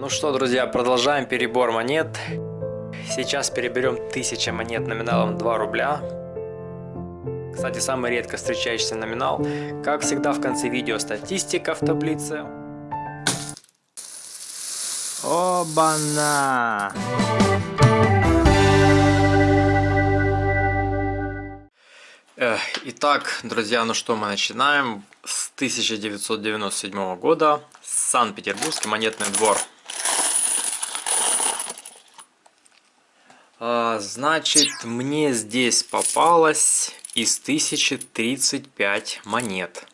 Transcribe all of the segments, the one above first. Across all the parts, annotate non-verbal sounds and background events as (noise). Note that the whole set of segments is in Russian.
Ну что, друзья, продолжаем перебор монет. Сейчас переберем 1000 монет номиналом 2 рубля. Кстати, самый редко встречающийся номинал. Как всегда в конце видео статистика в таблице. Оба-на! Итак, друзья, ну что мы начинаем с 1997 года. Санкт-Петербургский монетный двор. А, значит, мне здесь попалось из 1035 монет.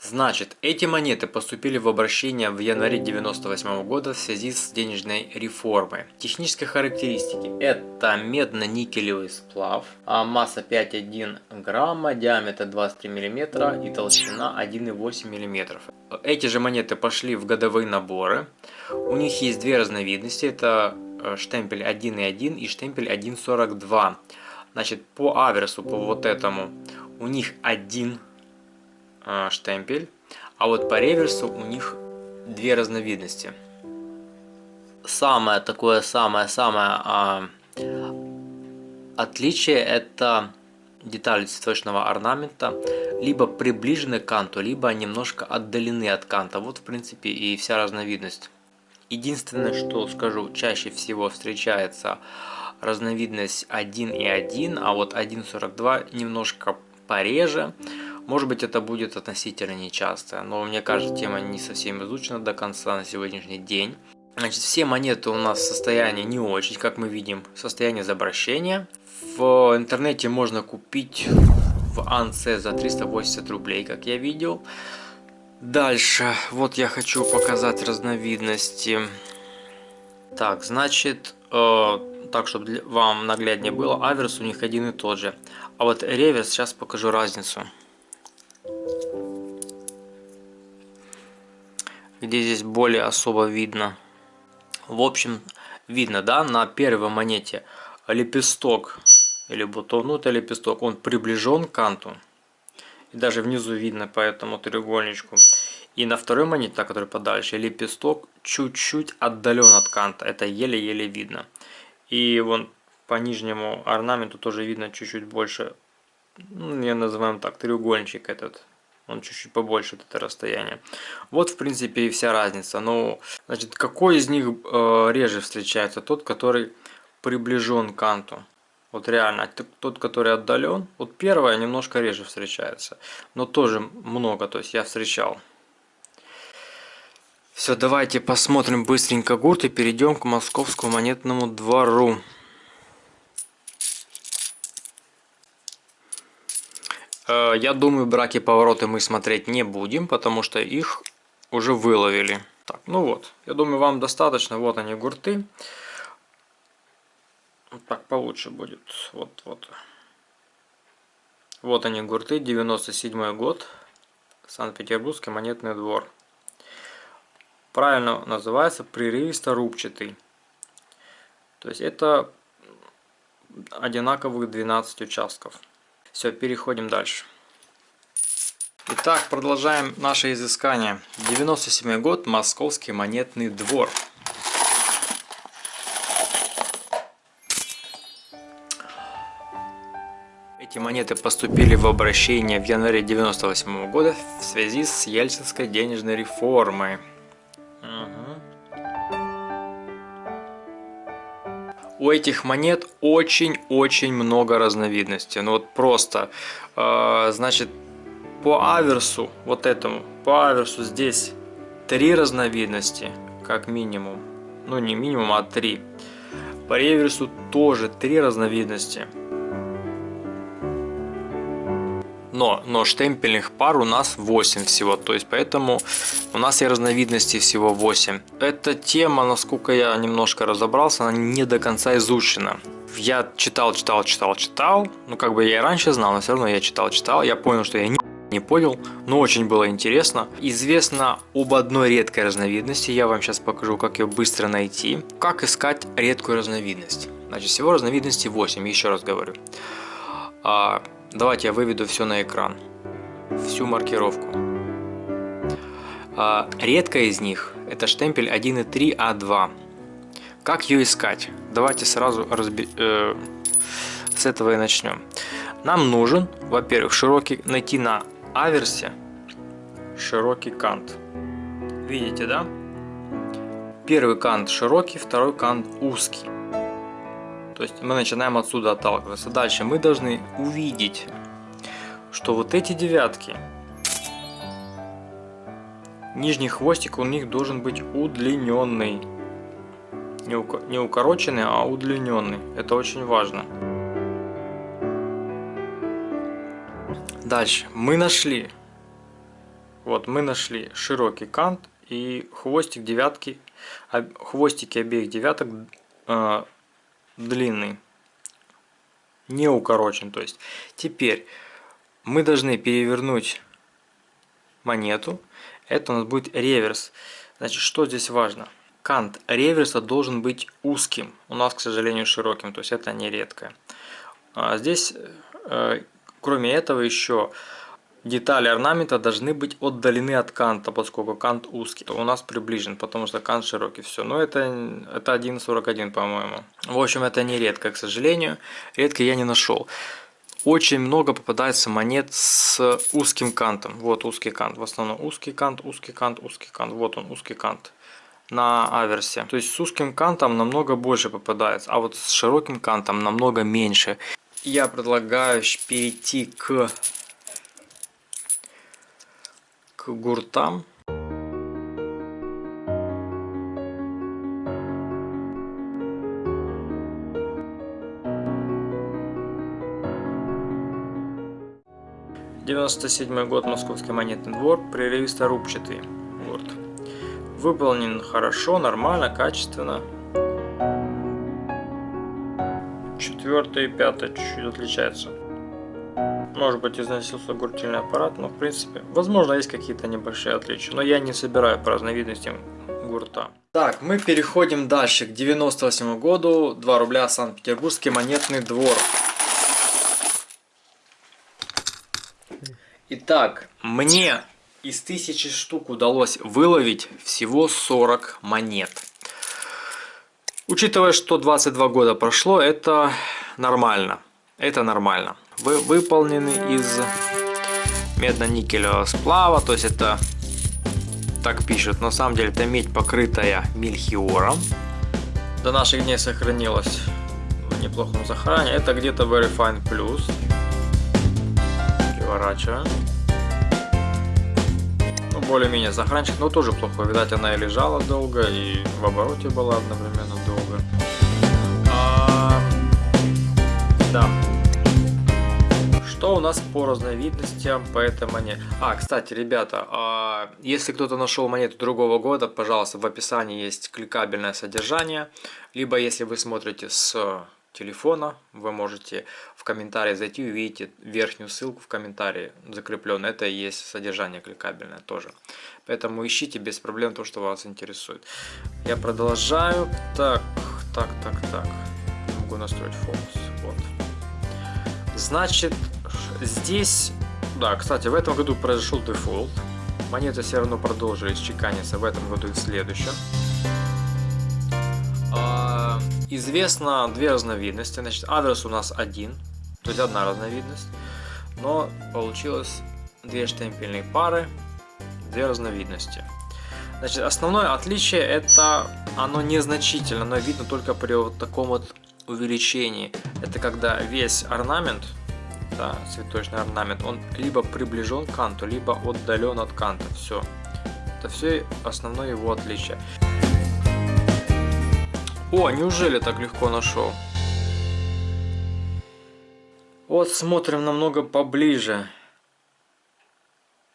Значит, эти монеты поступили в обращение в январе 98 года в связи с денежной реформой. Технические характеристики. Это медно-никелевый сплав, а масса 5,1 грамма, диаметр 23 мм и толщина 1,8 мм. Эти же монеты пошли в годовые наборы. У них есть две разновидности. Это штемпель 1,1 и штемпель 1,42. Значит, по аверсу, по вот этому, у них один а, штемпель, а вот по реверсу у них две разновидности. Самое такое самое-самое а, отличие это детали цветочного орнамента либо приближены к канту, либо немножко отдалены от канта. Вот в принципе и вся разновидность. Единственное, что скажу, чаще всего встречается разновидность 1.1, а вот 1.42 немножко пореже. Может быть это будет относительно нечасто, но мне кажется тема не совсем изучена до конца на сегодняшний день. Значит, все монеты у нас в состоянии не очень, как мы видим, состояние изобращения. В интернете можно купить в АНС за 380 рублей, как я видел. Дальше, вот я хочу показать разновидности. Так, значит, э, так, чтобы вам нагляднее было, аверс у них один и тот же. А вот реверс, сейчас покажу разницу. где здесь более особо видно. В общем, видно, да, на первой монете лепесток или бутон, ну это лепесток, он приближен к канту. Даже внизу видно по этому треугольничку. И на второй монете, та, которая подальше, лепесток чуть-чуть отдален от канта. Это еле-еле видно. И вон по нижнему орнаменту тоже видно чуть-чуть больше, ну, я называем так, треугольничек этот он чуть-чуть побольше это расстояние. Вот, в принципе, и вся разница. Ну, значит, какой из них э, реже встречается? Тот, который приближен к канту. Вот реально, тот, который отдален. Вот первая немножко реже встречается. Но тоже много, то есть я встречал. Все, давайте посмотрим быстренько гурт и перейдем к московскому монетному двору. Э, я думаю, браки повороты мы смотреть не будем, потому что их уже выловили. Так, ну вот, я думаю, вам достаточно. Вот они, гурты. Так получше будет. Вот, вот. Вот они, гурты, 97 год. Санкт-Петербургский монетный двор. Правильно называется прерывисто-рубчатый. То есть это одинаковых 12 участков. Все, переходим дальше. Итак, продолжаем наше изыскание. 97 год, Московский монетный двор. Эти монеты поступили в обращение в январе 98 года в связи с Ельцинской денежной реформой. у этих монет очень-очень много разновидностей. Ну вот просто, э, значит, по аверсу, вот этому, по аверсу здесь три разновидности, как минимум. Ну не минимум, а три. По реверсу тоже три разновидности. Но, но штемпельных пар у нас 8 всего, то есть поэтому у нас и разновидностей всего 8. Эта тема, насколько я немножко разобрался, она не до конца изучена. Я читал, читал, читал, читал, ну как бы я и раньше знал, но все равно я читал, читал, я понял, что я не не понял, но очень было интересно. Известно об одной редкой разновидности, я вам сейчас покажу, как ее быстро найти. Как искать редкую разновидность. Значит, всего разновидностей 8, еще раз говорю. Давайте я выведу все на экран. Всю маркировку. А, редкая из них Это штемпель 1.3А2. Как ее искать? Давайте сразу разби... э, с этого и начнем. Нам нужен, во-первых, широкий найти на аверсе широкий кант. Видите, да? Первый кант широкий, второй кант узкий. То есть мы начинаем отсюда отталкиваться. Дальше мы должны увидеть, что вот эти девятки, нижний хвостик у них должен быть удлиненный. Не укороченный, а удлиненный. Это очень важно. Дальше мы нашли, вот мы нашли широкий кант и хвостик девятки, хвостики обеих девяток э, длинный, не укорочен. То есть теперь мы должны перевернуть монету. Это у нас будет реверс. Значит, что здесь важно? Кант реверса должен быть узким. У нас, к сожалению, широким. То есть это не редкое. А здесь, э, кроме этого, еще детали орнамента должны быть отдалены от канта, поскольку кант узкий. У нас приближен, потому что кант широкий. Все. Но это, это 1.41, по-моему. В общем, это не редко, к сожалению. Редко я не нашел очень много попадается монет с узким кантом. Вот узкий кант. В основном узкий кант, узкий кант, узкий кант. Вот он, узкий кант на аверсе. То есть с узким кантом намного больше попадается, а вот с широким кантом намного меньше. Я предлагаю перейти к, гуртам. 97 год, Московский монетный двор, прерывисто-рубчатый гурт. Выполнен хорошо, нормально, качественно. Четвертый и пятый чуть-чуть отличаются. Может быть износился гуртильный аппарат, но в принципе, возможно есть какие-то небольшие отличия. Но я не собираю по разновидностям гурта. Так, мы переходим дальше к 98 году, 2 рубля Санкт-Петербургский монетный двор. Итак, мне из тысячи штук удалось выловить всего 40 монет. Учитывая, что 22 года прошло, это нормально. Это нормально. Вы выполнены из медно-никелевого сплава, то есть это так пишут. На самом деле это медь, покрытая мельхиором. До наших дней сохранилась в неплохом сохранении. Это где-то Very Fine Plus переворачиваем. Ну, более-менее сохранчик, но тоже плохо. Видать, она и лежала долго, и в обороте была одновременно долго. А, да. Что у нас по разновидностям по этой монете? А, кстати, ребята, а, если кто-то нашел монету другого года, пожалуйста, в описании есть кликабельное содержание. Либо если вы смотрите с телефона, вы можете в комментарии зайти и увидите верхнюю ссылку в комментарии закрепленную. Это и есть содержание кликабельное тоже. Поэтому ищите без проблем то, что вас интересует. Я продолжаю. Так, так, так, так. Могу настроить фокус. Вот. Значит, здесь... Да, кстати, в этом году произошел дефолт. Монеты все равно продолжились чеканиться в этом году и в следующем. Известно две разновидности. Значит, адрес у нас один, то есть одна разновидность. Но получилось две штемпельные пары, две разновидности. Значит, основное отличие это оно незначительно, но видно только при вот таком вот увеличении. Это когда весь орнамент, да, цветочный орнамент, он либо приближен к канту, либо отдален от канта. Все. Это все основное его отличие. О, неужели так легко нашел? Вот смотрим намного поближе.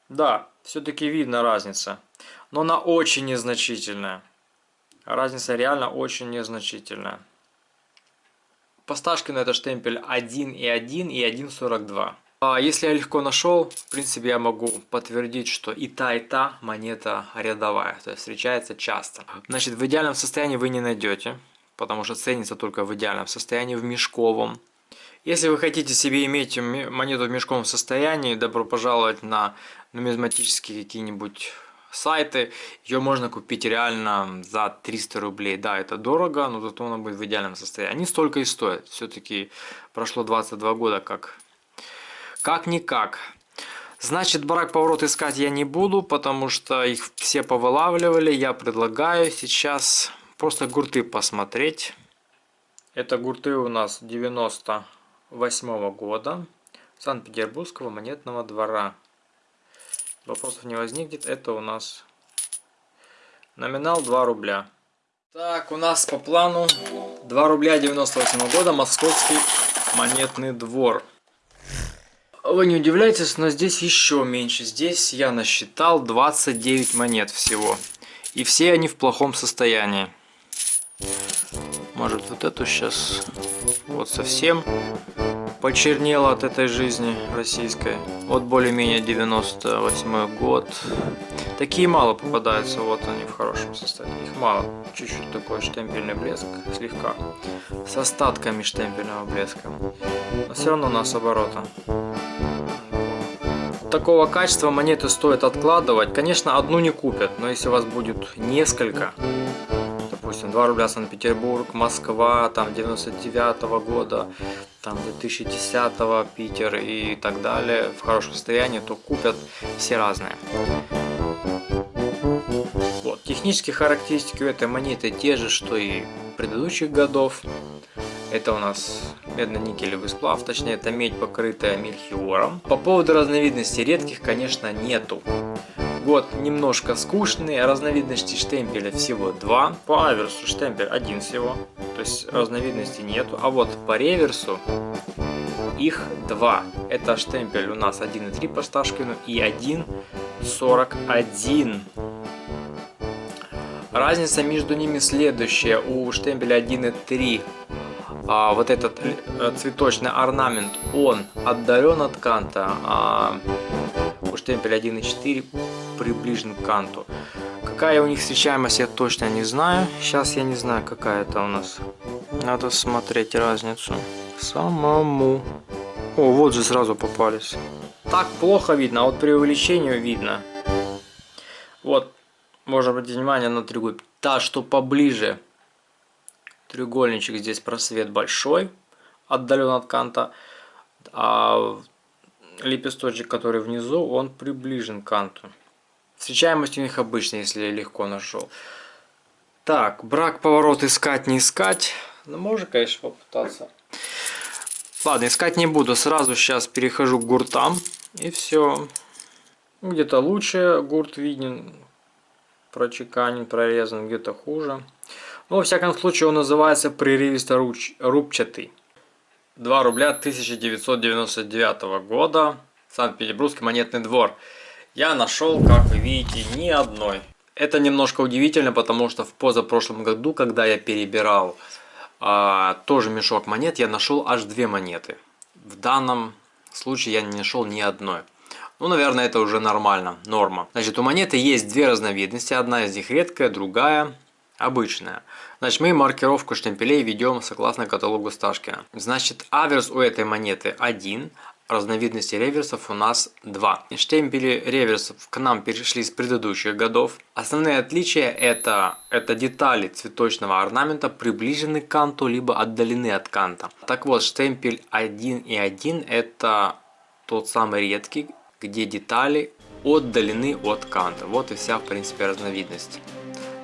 Да, все-таки видно разница. Но она очень незначительная. Разница реально очень незначительная. По Сташкину это штемпель 1.1 и 1.42. А если я легко нашел, в принципе я могу подтвердить, что и та, и та монета рядовая, то есть встречается часто. Значит, в идеальном состоянии вы не найдете, потому что ценится только в идеальном состоянии, в мешковом. Если вы хотите себе иметь монету в мешковом состоянии, добро пожаловать на нумизматические какие-нибудь сайты. Ее можно купить реально за 300 рублей. Да, это дорого, но зато она будет в идеальном состоянии. Они столько и стоят. Все-таки прошло 22 года, как как-никак. Значит, барак поворот искать я не буду, потому что их все повылавливали. Я предлагаю сейчас просто гурты посмотреть. Это гурты у нас 98 -го года. Санкт-Петербургского монетного двора. Вопросов не возникнет. Это у нас номинал 2 рубля. Так, у нас по плану 2 рубля 98 -го года Московский монетный двор. Вы не удивляйтесь, но здесь еще меньше. Здесь я насчитал 29 монет всего. И все они в плохом состоянии. Может вот эту сейчас вот совсем почернела от этой жизни российской. Вот более-менее 98 год. Такие мало попадаются, вот они в хорошем состоянии. Их мало. Чуть-чуть такой штемпельный блеск, слегка. С остатками штемпельного блеска. Но все равно у нас оборота такого качества монеты стоит откладывать. Конечно, одну не купят, но если у вас будет несколько, допустим, 2 рубля Санкт-Петербург, Москва, там 99 -го года, там 2010 -го, Питер и так далее, в хорошем состоянии, то купят все разные. Вот, технические характеристики у этой монеты те же, что и предыдущих годов. Это у нас медно-никелевый сплав, точнее это медь, покрытая мельхиором. По поводу разновидностей редких, конечно, нету. Год немножко скучный, разновидностей штемпеля всего два. По аверсу штемпель один всего, то есть разновидностей нету. А вот по реверсу их два. Это штемпель у нас 1.3 по Сташкину и 1.41. Разница между ними следующая. У штемпеля 1.3 а, вот этот э, цветочный орнамент, он отдален от канта, а у штемпеля 1.4 приближен к канту. Какая у них встречаемость, я точно не знаю. Сейчас я не знаю, какая это у нас. Надо смотреть разницу самому. О, вот же сразу попались. Так плохо видно, а вот при увеличении видно. Вот, можно обратить внимание на другую. Та, что поближе треугольничек здесь просвет большой, отдален от канта, а лепесточек, который внизу, он приближен к канту. Встречаемость у них обычная, если легко нашел. Так, брак, поворот искать, не искать. Ну, можно, конечно, попытаться. Ладно, искать не буду. Сразу сейчас перехожу к гуртам. И все. Где-то лучше гурт виден, прочеканен, прорезан, где-то хуже. Ну, во всяком случае, он называется прерывисто рубчатый. 2 рубля 1999 года. Санкт-Петербургский монетный двор. Я нашел, как вы видите, ни одной. Это немножко удивительно, потому что в позапрошлом году, когда я перебирал а, тоже мешок монет, я нашел аж две монеты. В данном случае я не нашел ни одной. Ну, наверное, это уже нормально, норма. Значит, у монеты есть две разновидности. Одна из них редкая, другая обычная. Значит, мы маркировку штемпелей ведем согласно каталогу Сташкина. Значит, аверс у этой монеты 1, разновидностей реверсов у нас 2. Штемпели реверсов к нам перешли с предыдущих годов. Основные отличия это, это детали цветочного орнамента приближены к канту, либо отдалены от канта. Так вот, штемпель 1 и 1 это тот самый редкий, где детали отдалены от канта. Вот и вся, в принципе, разновидность.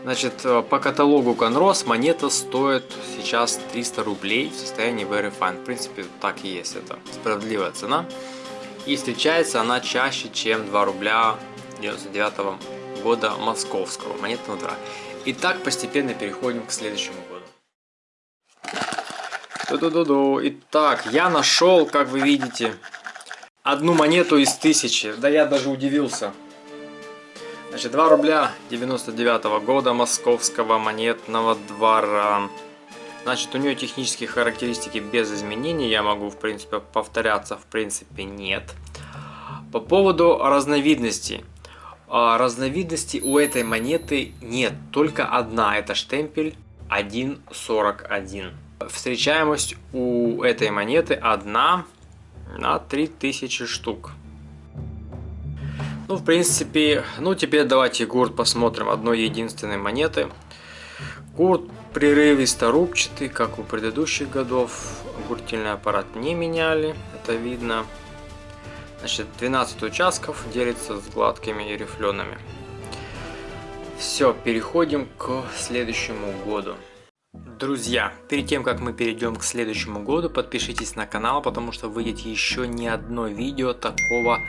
Значит, э, по каталогу Conros монета стоит сейчас 300 рублей в состоянии Very Fine. В принципе, так и есть, это справедливая цена. И встречается она чаще, чем 2 рубля 99 -го года московского монетного двора. И так постепенно переходим к следующему году. Ду -ду -ду Итак, я нашел, как вы видите, одну монету из тысячи. Да я даже удивился. Значит, 2 рубля 99 -го года московского монетного двора. Значит, у нее технические характеристики без изменений. Я могу, в принципе, повторяться, в принципе, нет. По поводу разновидностей. А, разновидностей у этой монеты нет. Только одна. Это штемпель 1.41. Встречаемость у этой монеты одна на 3000 штук. Ну, в принципе, ну теперь давайте гурт посмотрим одной единственной монеты. Гурт прерывисто рубчатый, как у предыдущих годов. Гуртильный аппарат не меняли, это видно. Значит, 12 участков делится с гладкими и рифлеными. Все, переходим к следующему году. Друзья, перед тем как мы перейдем к следующему году, подпишитесь на канал, потому что выйдет еще не одно видео такого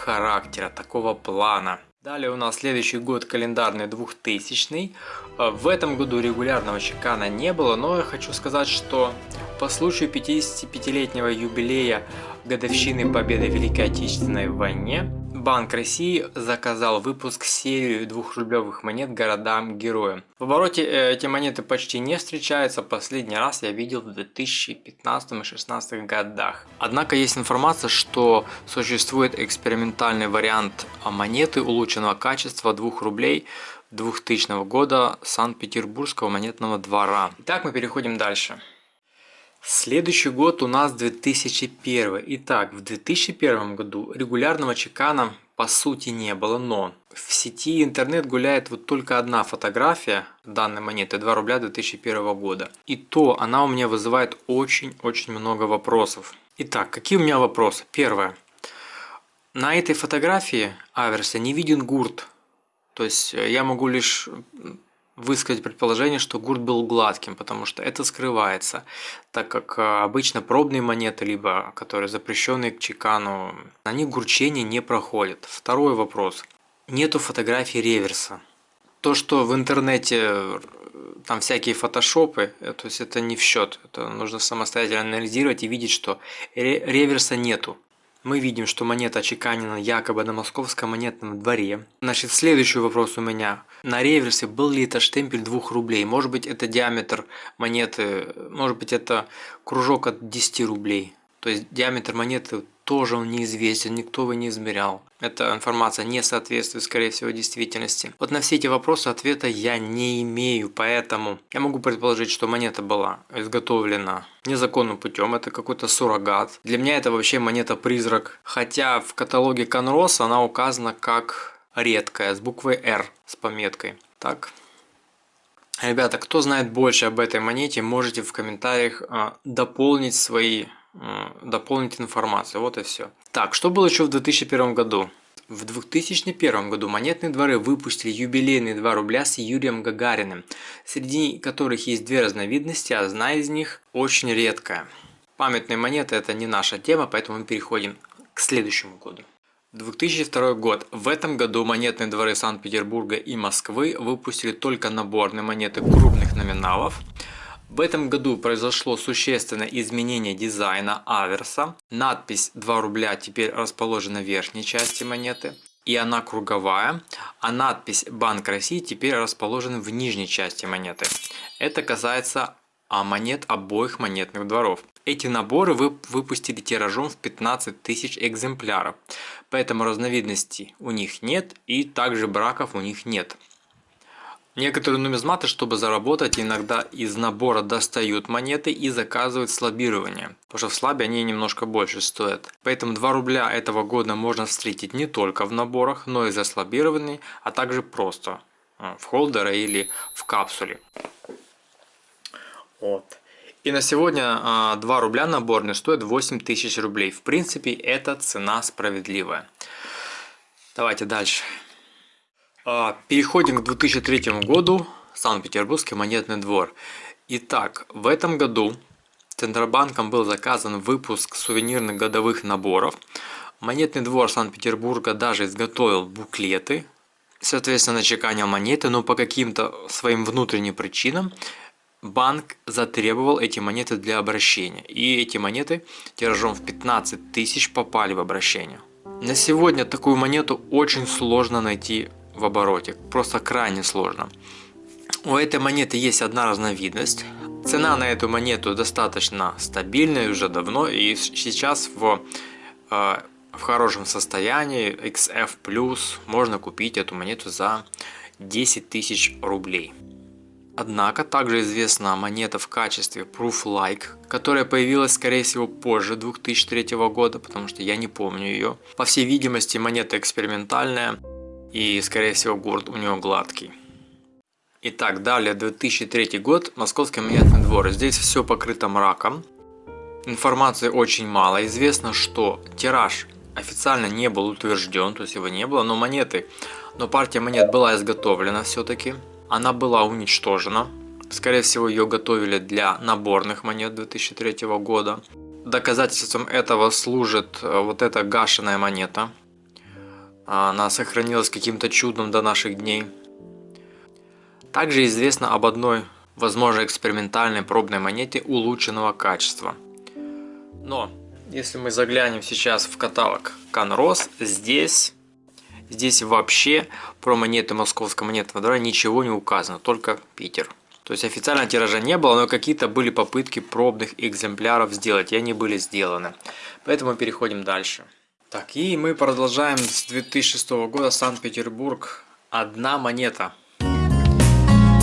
характера, такого плана. Далее у нас следующий год календарный 2000. Э, в этом году регулярного чекана не было, но я хочу сказать, что по случаю 55-летнего юбилея годовщины победы в Великой Отечественной войне Банк России заказал выпуск серии двухрублевых монет городам-героям. В обороте э, эти монеты почти не встречаются, последний раз я видел в 2015 и 2016 годах. Однако есть информация, что существует экспериментальный вариант монеты улучшенного качества 2 рублей 2000 года Санкт-Петербургского монетного двора. Итак, мы переходим дальше. Следующий год у нас 2001. Итак, в 2001 году регулярного чекана по сути не было, но в сети интернет гуляет вот только одна фотография данной монеты 2 рубля 2001 года. И то она у меня вызывает очень-очень много вопросов. Итак, какие у меня вопросы? Первое. На этой фотографии аверса не виден гурт. То есть э, я могу лишь высказать предположение, что гурт был гладким, потому что это скрывается, так как а, обычно пробные монеты, либо которые запрещенные к чекану, они гурчение не проходят. Второй вопрос. Нету фотографии реверса. То, что в интернете там всякие фотошопы, э, то есть это не в счет. Это нужно самостоятельно анализировать и видеть, что реверса нету мы видим, что монета чеканена якобы на московском монетном дворе. Значит, следующий вопрос у меня. На реверсе был ли это штемпель 2 рублей? Может быть, это диаметр монеты, может быть, это кружок от 10 рублей. То есть диаметр монеты тоже он неизвестен, никто его не измерял. Эта информация не соответствует, скорее всего, действительности. Вот на все эти вопросы ответа я не имею, поэтому я могу предположить, что монета была изготовлена незаконным путем, это какой-то суррогат. Для меня это вообще монета-призрак, хотя в каталоге Конрос она указана как редкая, с буквой R, с пометкой. Так, Ребята, кто знает больше об этой монете, можете в комментариях э, дополнить свои дополнить информацию. Вот и все. Так, что было еще в 2001 году? В 2001 году монетные дворы выпустили юбилейные 2 рубля с Юрием Гагариным, среди которых есть две разновидности, а одна из них очень редкая. Памятные монеты это не наша тема, поэтому мы переходим к следующему году. 2002 год. В этом году монетные дворы Санкт-Петербурга и Москвы выпустили только наборные монеты крупных номиналов – в этом году произошло существенное изменение дизайна аверса. Надпись 2 рубля теперь расположена в верхней части монеты. И она круговая, а надпись Банк России теперь расположена в нижней части монеты. Это касается а монет обоих монетных дворов. Эти наборы вы выпустили тиражом в 15 тысяч экземпляров, поэтому разновидностей у них нет и также браков у них нет. Некоторые нумизматы, чтобы заработать, иногда из набора достают монеты и заказывают слабирование, потому что в слабе они немножко больше стоят. Поэтому 2 рубля этого года можно встретить не только в наборах, но и заслабированный, а также просто э, в холдере или в капсуле. Вот. И на сегодня 2 а, рубля наборный стоит 8000 рублей. В принципе, это цена справедливая. Давайте дальше. А, переходим к 2003 году, Санкт-Петербургский монетный двор. Итак, в этом году Центробанком был заказан выпуск сувенирных годовых наборов. Монетный двор Санкт-Петербурга даже изготовил буклеты, соответственно, чеканил монеты, но по каким-то своим внутренним причинам банк затребовал эти монеты для обращения. И эти монеты тиражом в 15 тысяч попали в обращение. На сегодня такую монету очень сложно найти в обороте. Просто крайне сложно. У этой монеты есть одна разновидность. Цена на эту монету достаточно стабильная уже давно и сейчас в, э, в хорошем состоянии XF можно купить эту монету за 10 тысяч рублей. Однако также известна монета в качестве Proof Like, которая появилась скорее всего позже 2003 года, потому что я не помню ее. По всей видимости монета экспериментальная и скорее всего город у нее гладкий. Итак, далее 2003 год, Московский монетный двор. Здесь все покрыто мраком. Информации очень мало. Известно, что тираж официально не был утвержден, то есть его не было, но монеты, но партия монет была изготовлена все-таки. Она была уничтожена. Скорее всего, ее готовили для наборных монет 2003 года. Доказательством этого служит э, вот эта гашеная монета. Она сохранилась каким-то чудом до наших дней. Также известно об одной, возможно, экспериментальной пробной монете улучшенного качества. Но, если мы заглянем сейчас в каталог Канрос, здесь, здесь вообще про монеты Московского монетного двора ничего не указано, только Питер. То есть официально тиража не было, но какие-то были попытки пробных экземпляров сделать, и они были сделаны. Поэтому переходим дальше. Так, и мы продолжаем с 2006 года Санкт-Петербург. Одна монета.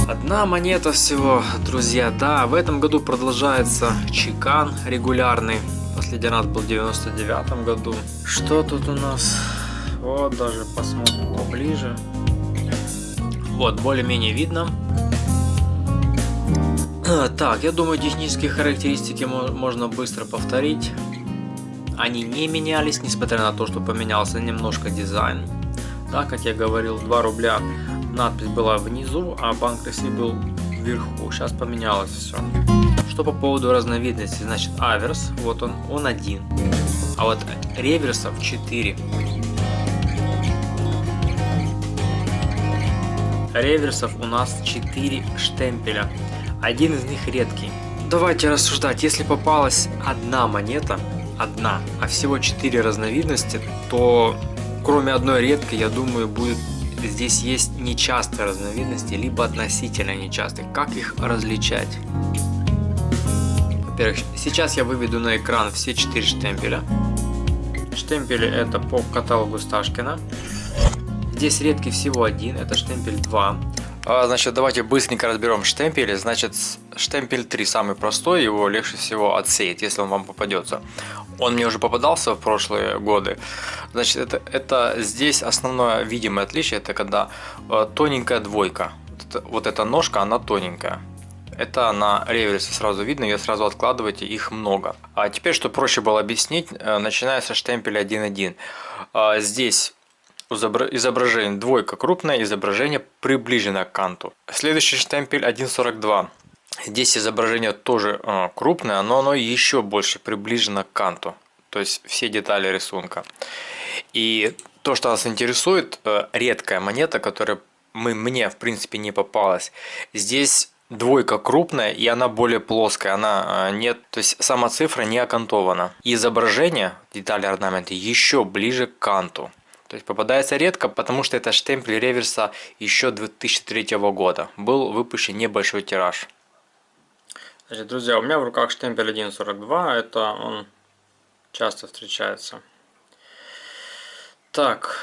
Одна монета всего, друзья. Да, в этом году продолжается чекан регулярный. Последний раз был в 99 году. Что тут у нас? Вот, даже посмотрим поближе. Вот, более-менее видно. Так, я думаю, технические характеристики можно быстро повторить. Они не менялись, несмотря на то, что поменялся немножко дизайн. Да, как я говорил, 2 рубля надпись была внизу, а банк России был вверху. Сейчас поменялось все. Что по поводу разновидности, значит аверс, вот он, он один. А вот реверсов 4. Реверсов у нас 4 штемпеля. Один из них редкий. Давайте рассуждать, если попалась одна монета, одна, а всего 4 разновидности, то кроме одной редкой, я думаю, будет здесь есть нечастые разновидности, либо относительно нечастые. Как их различать? Во-первых, сейчас я выведу на экран все четыре штемпеля. Штемпели это по каталогу Сташкина. Здесь редкий всего один, это штемпель 2. А, значит, давайте быстренько разберем штемпели. Значит, штемпель 3 самый простой, его легче всего отсеять, если он вам попадется. Он мне уже попадался в прошлые годы. Значит, это, это здесь основное видимое отличие, это когда э, тоненькая двойка. Вот, это, вот эта ножка, она тоненькая. Это на реверсе сразу видно, ее сразу откладываете, их много. А теперь, чтобы проще было объяснить, э, начиная со штемпеля 1.1. Э, здесь изображение двойка крупное, изображение приближено к канту. Следующий штемпель 1.42. Здесь изображение тоже э, крупное, но оно еще больше приближено к канту. То есть все детали рисунка. И то, что нас интересует, э, редкая монета, которая мы, мне в принципе не попалась. Здесь двойка крупная и она более плоская, она э, нет, то есть сама цифра не окантована. изображение, детали орнамента еще ближе к канту. То есть попадается редко, потому что это штемпель реверса еще 2003 года. Был выпущен небольшой тираж. Значит, друзья, у меня в руках штемпель 1.42, это он часто встречается. Так,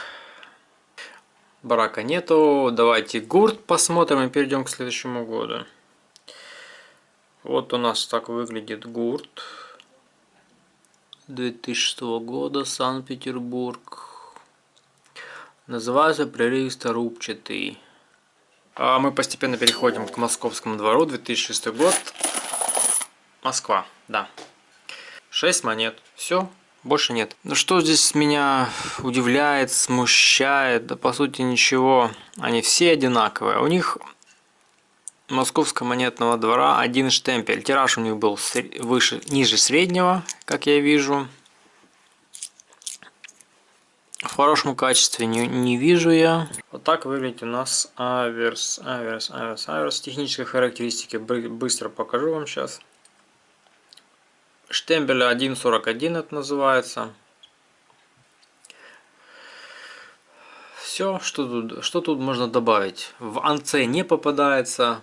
брака нету, давайте гурт посмотрим и перейдем к следующему году. Вот у нас так выглядит гурт 2006 года, Санкт-Петербург. Называется прерывисто рубчатый. А мы постепенно переходим к московскому двору, 2006 год. Москва, да. 6 монет. Все, больше нет. Ну что здесь меня удивляет, смущает? Да по сути ничего. Они все одинаковые. У них Московского монетного двора один штемпель. Тираж у них был выше, ниже среднего, как я вижу. В хорошем качестве не, не вижу я. Вот так выглядит у нас аверс, аверс, аверс, аверс. Технические характеристики быстро покажу вам сейчас. Штемпеля 1.41 это называется. Все, что тут, что тут можно добавить. В анце не попадается.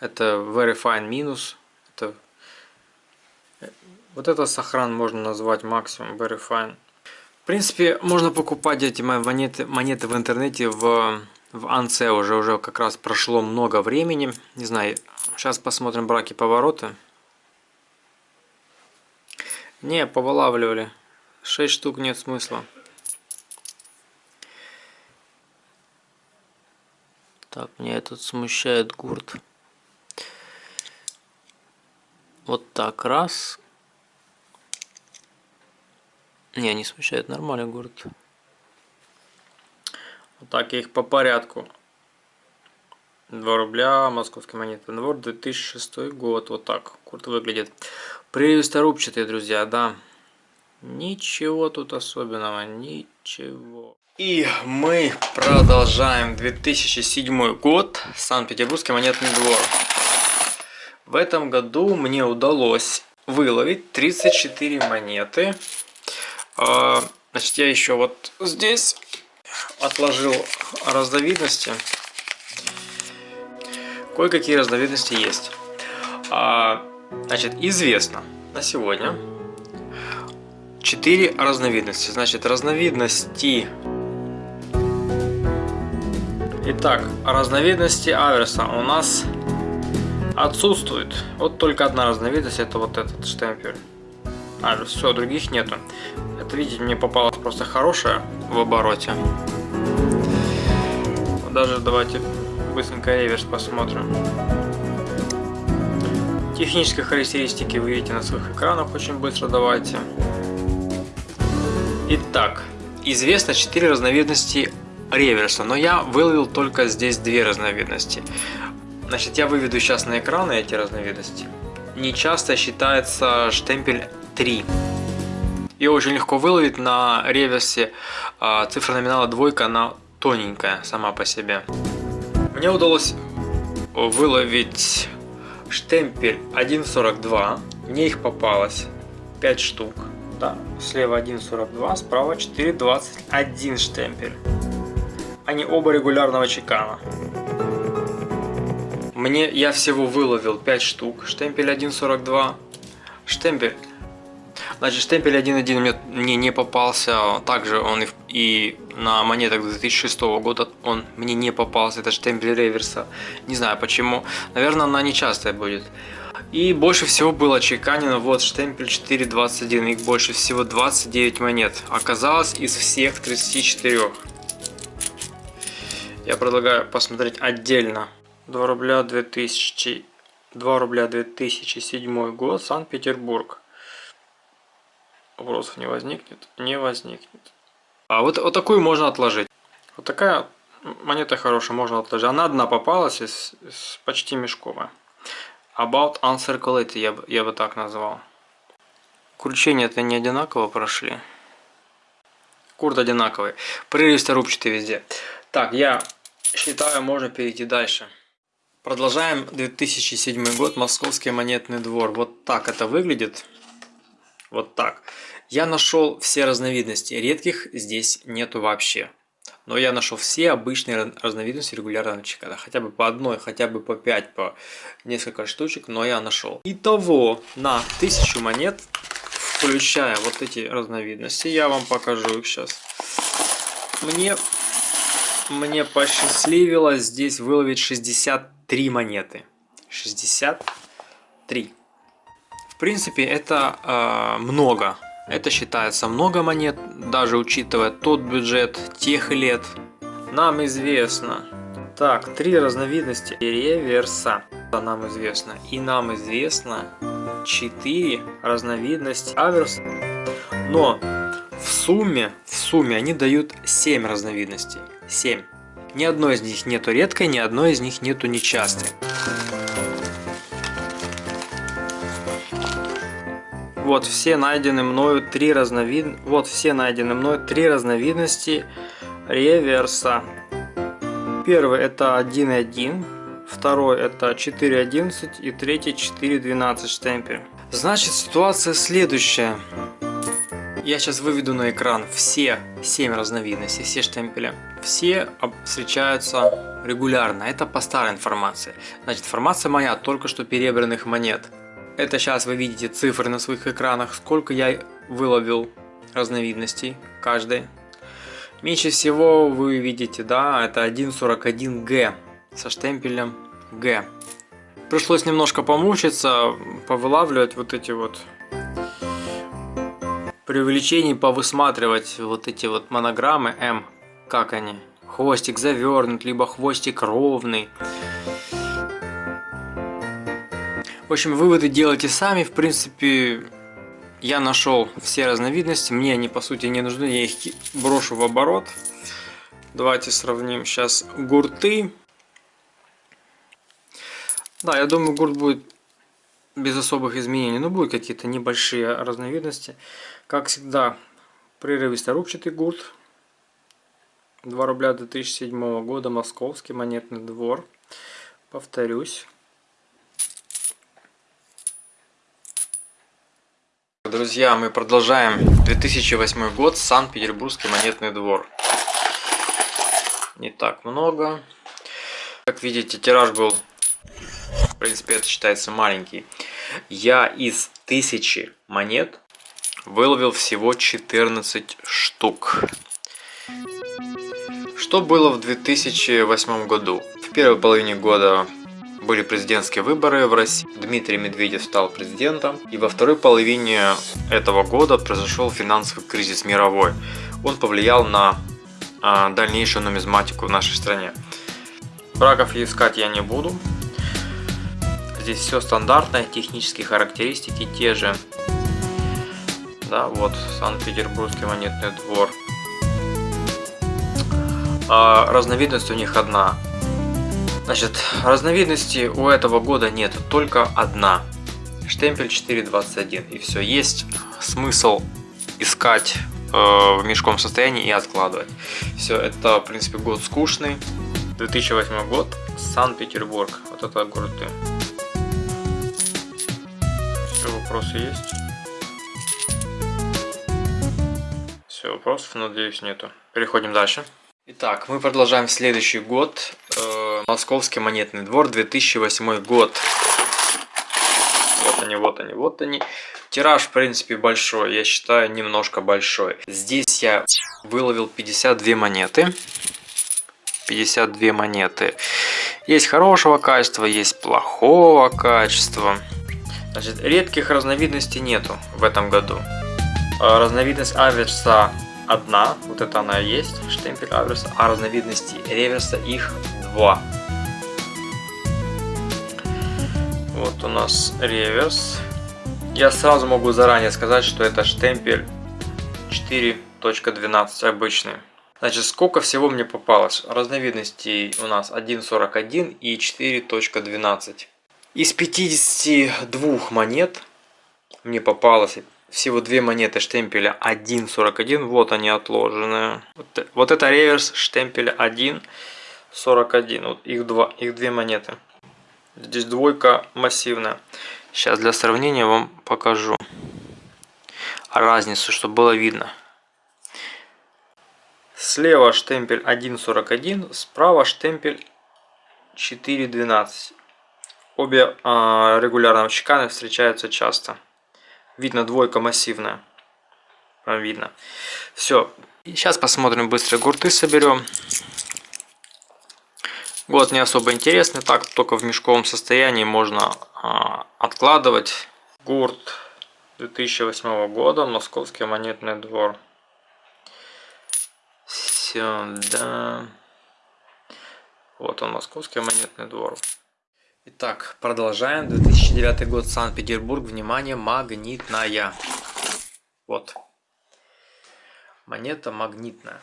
Это very fine минус. Это, вот это сохран можно назвать максимум very fine принципе, можно покупать эти монеты, монеты в интернете в в анце уже, уже как раз прошло много времени. Не знаю, сейчас посмотрим браки повороты. Не, повылавливали. 6 штук нет смысла. Так, меня этот смущает гурт. Вот так, раз. Не, не смущает, нормальный гурт. Вот так я их по порядку. 2 рубля, московская монета. Двор, 2006 год. Вот так курт выглядит. Прелесторубчатые, друзья, да. Ничего тут особенного, ничего. И мы продолжаем 2007 год, Санкт-Петербургский монетный двор. В этом году мне удалось выловить 34 монеты. А, значит, я еще вот здесь отложил разновидности. Кое-какие разновидности есть. А, значит, известно на сегодня 4 разновидности. Значит, разновидности... Итак, разновидности аверса у нас отсутствует. Вот только одна разновидность, это вот этот штемпель. А, все, других нету. Это, видите, мне попалась просто хорошая в обороте. Даже давайте быстренько реверс посмотрим. Технические характеристики вы видите на своих экранах очень быстро давайте. Итак, известно 4 разновидности реверса, но я выловил только здесь две разновидности. Значит, я выведу сейчас на экраны эти разновидности. Не часто считается штемпель 3. Ее очень легко выловить на реверсе. А, цифра номинала двойка, она тоненькая сама по себе. Мне удалось выловить штемпель 1.42. Мне их попалось 5 штук. Да, слева 1.42, справа 4.21 штемпель. Они оба регулярного чекана. Мне я всего выловил 5 штук. Штемпель 1.42. Штемпель Значит, штемпель 1.1 мне, мне не попался, также он и, и на монетах 2006 года он мне не попался, это штемпель реверса, не знаю почему, наверное она нечастая будет. И больше всего было чеканено вот штемпель 4.21, их больше всего 29 монет, оказалось из всех 34. Я предлагаю посмотреть отдельно. 2 рубля 2000, 2 рубля 2007 год, Санкт-Петербург. Вопросов не возникнет? Не возникнет. А вот, вот такую можно отложить. Вот такая монета хорошая, можно отложить. Она одна попалась, из, из почти мешковая. About Uncirculated, я, бы, я бы так назвал. Кручения-то не одинаково прошли. Курт одинаковый. Прерывисто рубчатый везде. Так, я считаю, можно перейти дальше. Продолжаем 2007 год, Московский монетный двор. Вот так это выглядит. Вот так. Я нашел все разновидности, редких здесь нету вообще. Но я нашел все обычные разновидности регулярного чекана. Хотя бы по одной, хотя бы по 5, по несколько штучек, но я нашел. Итого на 1000 монет, включая вот эти разновидности, я вам покажу их сейчас. Мне, мне посчастливилось здесь выловить 63 монеты. 63. Принципе, это э, много. Это считается много монет, даже учитывая тот бюджет тех лет. Нам известно. Так, три разновидности реверса. Нам известно. И нам известно четыре разновидности аверса. Но в сумме, в сумме они дают 7 разновидностей. 7. Ни одной из них нету редкой, ни одной из них нету нечастой. Вот все найдены мною три разновид... Вот все найдены мною три разновидности реверса. Первый это 1.1, второй это 4.11 и третий 4.12 штемпель. Значит ситуация следующая. Я сейчас выведу на экран все 7 разновидностей, все штемпеля. Все встречаются регулярно. Это по старой информации. Значит, информация моя только что перебранных монет. Это сейчас вы видите цифры на своих экранах, сколько я выловил разновидностей каждой. Меньше всего вы видите, да, это 1.41G со штемпелем G. Пришлось немножко помучиться, повылавливать вот эти вот при увеличении повысматривать вот эти вот монограммы М, как они. Хвостик завернут, либо хвостик ровный. В общем, выводы делайте сами. В принципе, я нашел все разновидности. Мне они, по сути, не нужны. Я их брошу в оборот. Давайте сравним сейчас гурты. Да, я думаю, гурт будет без особых изменений. Но будут какие-то небольшие разновидности. Как всегда, прерывисто рубчатый гурт. 2 рубля 2007 года, Московский монетный двор. Повторюсь. Друзья, мы продолжаем 2008 год, Санкт-Петербургский монетный двор. Не так много. Как видите, тираж был, в принципе, это считается маленький. Я из тысячи монет выловил всего 14 штук. Что было в 2008 году? В первой половине года были президентские выборы в России, Дмитрий Медведев стал президентом, и во второй половине этого года произошел финансовый кризис мировой. Он повлиял на а, дальнейшую нумизматику в нашей стране. Браков искать я не буду. Здесь все стандартное, технические характеристики те же. Да, вот Санкт-Петербургский монетный двор. А разновидность у них одна. Значит, разновидностей у этого года нет, только одна. Штемпель 4.21 и все. Есть смысл искать э, в мешком состоянии и откладывать. Все, это в принципе год скучный. 2008 год, Санкт-Петербург. Вот это город. Все, вопросы есть? Все, вопросов, надеюсь, нету. Переходим дальше. Итак, мы продолжаем следующий год. Э, Московский монетный двор, 2008 год. Вот они, вот они, вот они. Тираж, в принципе, большой. Я считаю, немножко большой. Здесь я выловил 52 монеты. 52 монеты. Есть хорошего качества, есть плохого качества. Значит, редких разновидностей нету в этом году. Э, разновидность аверса одна, вот это она есть, штемпель аверса, а разновидностей реверса их два. Вот у нас реверс. Я сразу могу заранее сказать, что это штемпель 4.12 обычный. Значит, сколько всего мне попалось? Разновидностей у нас 1.41 и 4.12. Из 52 монет мне попалось всего две монеты штемпеля 1.41. Вот они отложенные. Вот, вот это реверс штемпеля 1.41. Вот их, два, их две монеты. Здесь двойка массивная. Сейчас для сравнения вам покажу разницу, чтобы было видно. Слева штемпель 1.41, справа штемпель 4.12. Обе э, регулярно чеканы встречаются часто. Видно, двойка массивная. Прям видно. Все. Сейчас посмотрим, быстро гурты соберем. Год не особо интересный, так только в мешковом состоянии можно а, откладывать. Гурт 2008 года, Московский монетный двор. Сюда. Вот он, Московский монетный двор. Итак, продолжаем. 2009 год, Санкт-Петербург. Внимание, магнитная. Вот. Монета магнитная.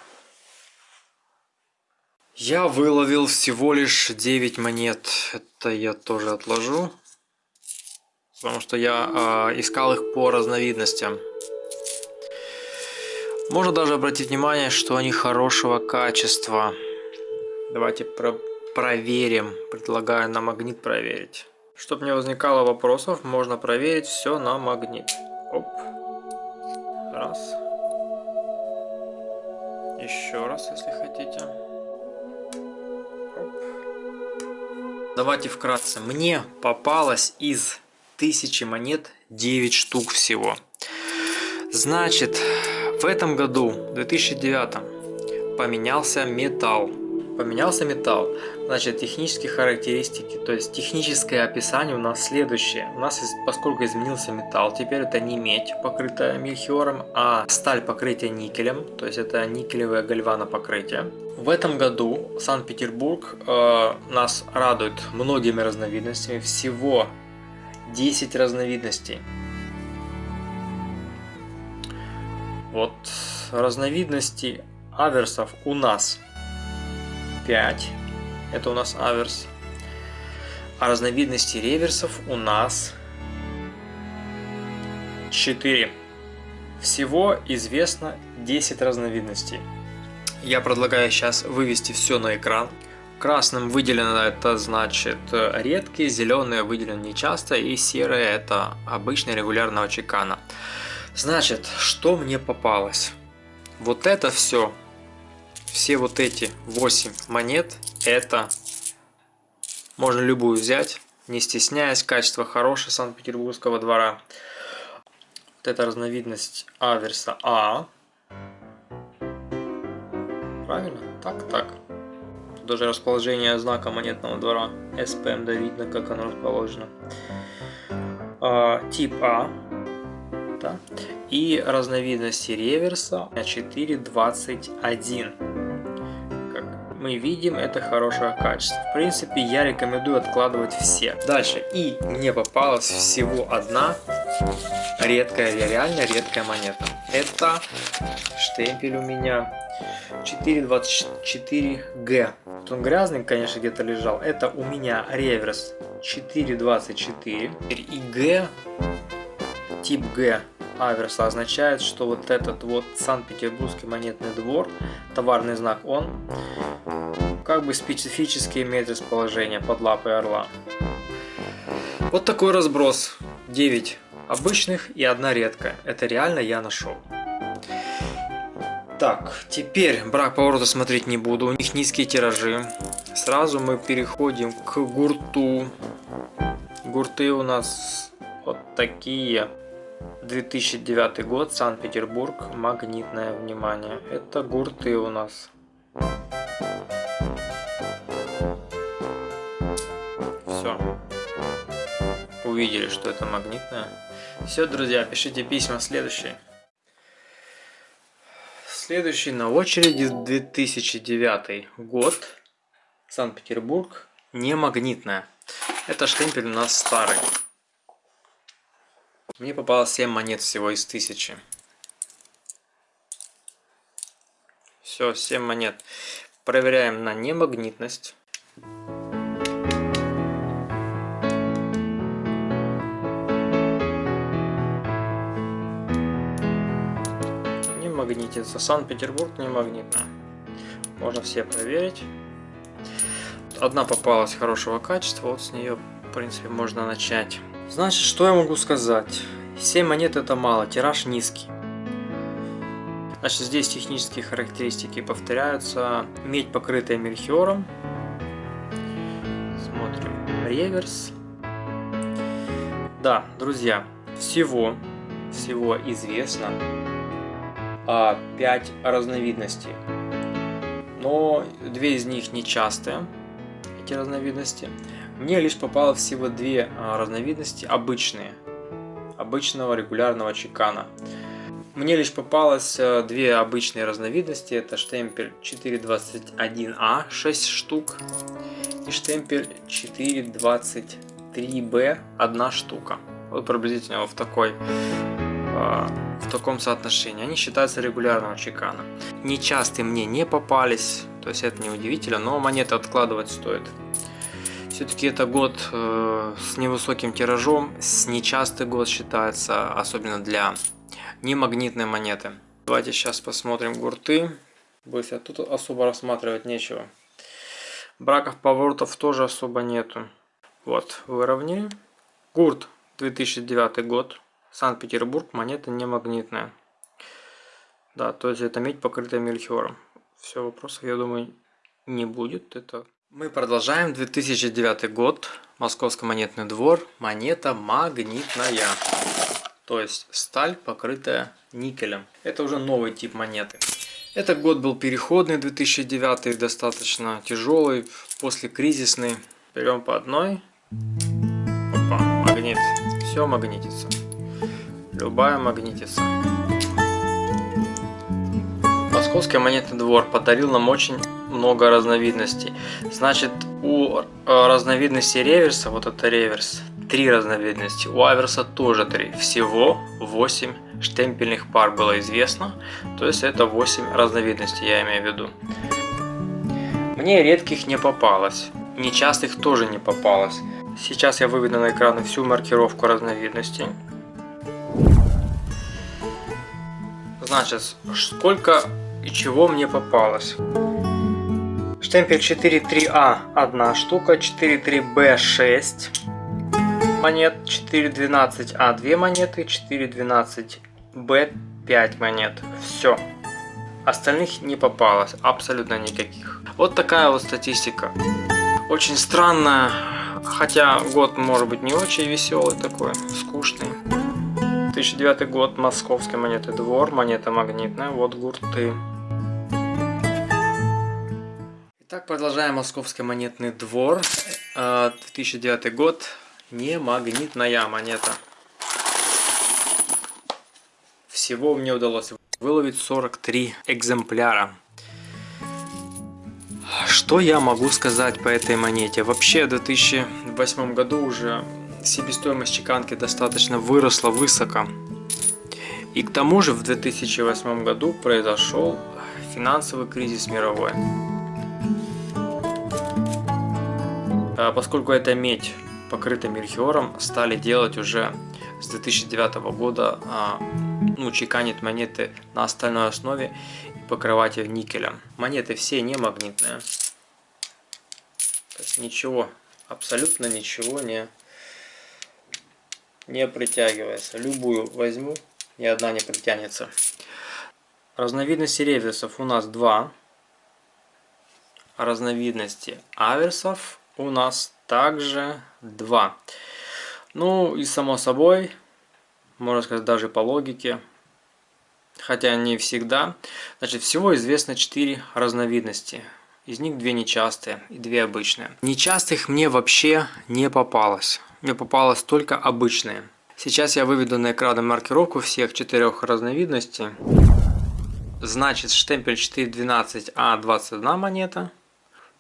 Я выловил всего лишь 9 монет. Это я тоже отложу. Потому что я э, искал их по разновидностям. Можно даже обратить внимание, что они хорошего качества. Давайте про проверим. Предлагаю на магнит проверить. Чтобы не возникало вопросов, можно проверить все на магнит. Оп. Раз. Еще раз, если хотите. Давайте вкратце. Мне попалось из тысячи монет 9 штук всего. Значит, в этом году, в 2009, поменялся металл. Поменялся металл. Значит, технические характеристики, то есть техническое описание у нас следующее. У нас, поскольку изменился металл, теперь это не медь, покрытая мельхиором, а сталь покрытия никелем, то есть это никелевое гальвано покрытие. В этом году Санкт-Петербург э, нас радует многими разновидностями, всего 10 разновидностей. Вот разновидностей аверсов у нас 5. Это у нас аверс. А разновидностей реверсов у нас 4. Всего известно 10 разновидностей. Я предлагаю сейчас вывести все на экран. Красным выделено это значит редкие, зеленые выделено нечасто и серые это обычный регулярного чекана. Значит, что мне попалось? Вот это все все вот эти 8 монет, это можно любую взять, не стесняясь, качество хорошее Санкт-Петербургского двора. Вот эта разновидность аверса А. Правильно? Так, так. Тут даже расположение знака монетного двора СПМ, да видно, как оно расположено. А, тип А. Да. И разновидности реверса 421 мы видим это хорошее качество. В принципе, я рекомендую откладывать все. Дальше. И мне попалась всего одна редкая, реально редкая монета. Это штемпель у меня 424G. Вот он грязный, конечно, где-то лежал. Это у меня реверс 424. И G, тип G аверса означает, что вот этот вот Санкт-Петербургский монетный двор, товарный знак он, как бы специфически имеет расположение под лапой орла. Вот такой разброс. 9 обычных и одна редкая. Это реально я нашел. Так, теперь брак поворота смотреть не буду, у них низкие тиражи. Сразу мы переходим к гурту. Гурты у нас вот такие. 2009 год, Санкт-Петербург, магнитное внимание. Это гурты у нас. Все. Увидели, что это магнитное. Все, друзья, пишите письма следующие. Следующий на очереди 2009 год. Санкт-Петербург. Не магнитная. Это штемпель у нас старый. Мне попалось 7 монет всего из 1000. Все, 7 монет. Проверяем на немагнитность. Не магнитится. Санкт-Петербург не магнитно. Можно все проверить. Одна попалась хорошего качества, вот с нее, в принципе, можно начать. Значит, что я могу сказать? 7 монет это мало, тираж низкий. Значит, здесь технические характеристики повторяются. Медь, покрытая мельхиором. Смотрим. Реверс. Да, друзья, всего, всего известно 5 разновидностей. Но две из них нечастые, эти разновидности. Мне лишь попало всего две а, разновидности обычные, обычного регулярного чекана. Мне лишь попалось э, две обычные разновидности, это штемпель 421А 6 штук и штемпель 423Б 1 штука. Вот приблизительно в такой а, в таком соотношении. Они считаются регулярного чекана. Нечастые мне не попались, то есть это не удивительно, но монеты откладывать стоит. Все-таки это год э, с невысоким тиражом, с нечастый год считается, особенно для немагнитной монеты. Давайте сейчас посмотрим гурты. Быстро, тут особо рассматривать нечего. Браков поворотов тоже особо нету. Вот, выровняем. Гурт 2009 год. Санкт-Петербург, монета не магнитная. Да, то есть это медь, покрытая мельхиором. Все, вопросов, я думаю, не будет. Это мы продолжаем 2009 год, Московский монетный двор, монета магнитная, то есть сталь, покрытая никелем. Это уже новый тип монеты. Этот год был переходный, 2009, достаточно тяжелый, после кризисный. Берем по одной. Опа, магнит. Все магнитится. Любая магнитится. Московский монетный двор подарил нам очень много разновидностей. Значит, у э, разновидности реверса, вот это реверс, три разновидности. У аверса тоже три. Всего 8 штемпельных пар было известно. То есть это 8 разновидностей, я имею в виду. Мне редких не попалось. Нечастых тоже не попалось. Сейчас я выведу на экран всю маркировку разновидностей. Значит, сколько и чего мне попалось. Штемпель 4.3А одна штука, 4.3Б 6 монет, 4.12А 2 монеты, 4.12Б 5 монет. Все. Остальных не попалось, абсолютно никаких. Вот такая вот статистика. Очень странная, хотя год может быть не очень веселый такой, скучный. 2009 год, московский монеты двор, монета магнитная, вот гурты. Итак, продолжаем Московский монетный двор. 2009 э, год. Не магнитная монета. Всего мне удалось выловить 43 экземпляра. Что я могу сказать по этой монете? Вообще в 2008 году уже себестоимость чеканки достаточно выросла высоко. И к тому же в 2008 году произошел финансовый кризис мировой. Поскольку это медь покрыта мельхиором, стали делать уже с 2009 года, а, ну, чеканить монеты на остальной основе и покрывать их никелем. Монеты все не магнитные. То есть ничего, абсолютно ничего не, не притягивается. Любую возьму, ни одна не притянется. Разновидности реверсов у нас два. Разновидности аверсов у нас также 2. Ну и само собой, можно сказать даже по логике, хотя не всегда. Значит, всего известно 4 разновидности. Из них две нечастые и две обычные. Нечастых мне вообще не попалось. Мне попалось только обычные. Сейчас я выведу на экран маркировку всех четырех разновидностей. Значит, штемпель 412А21 монета.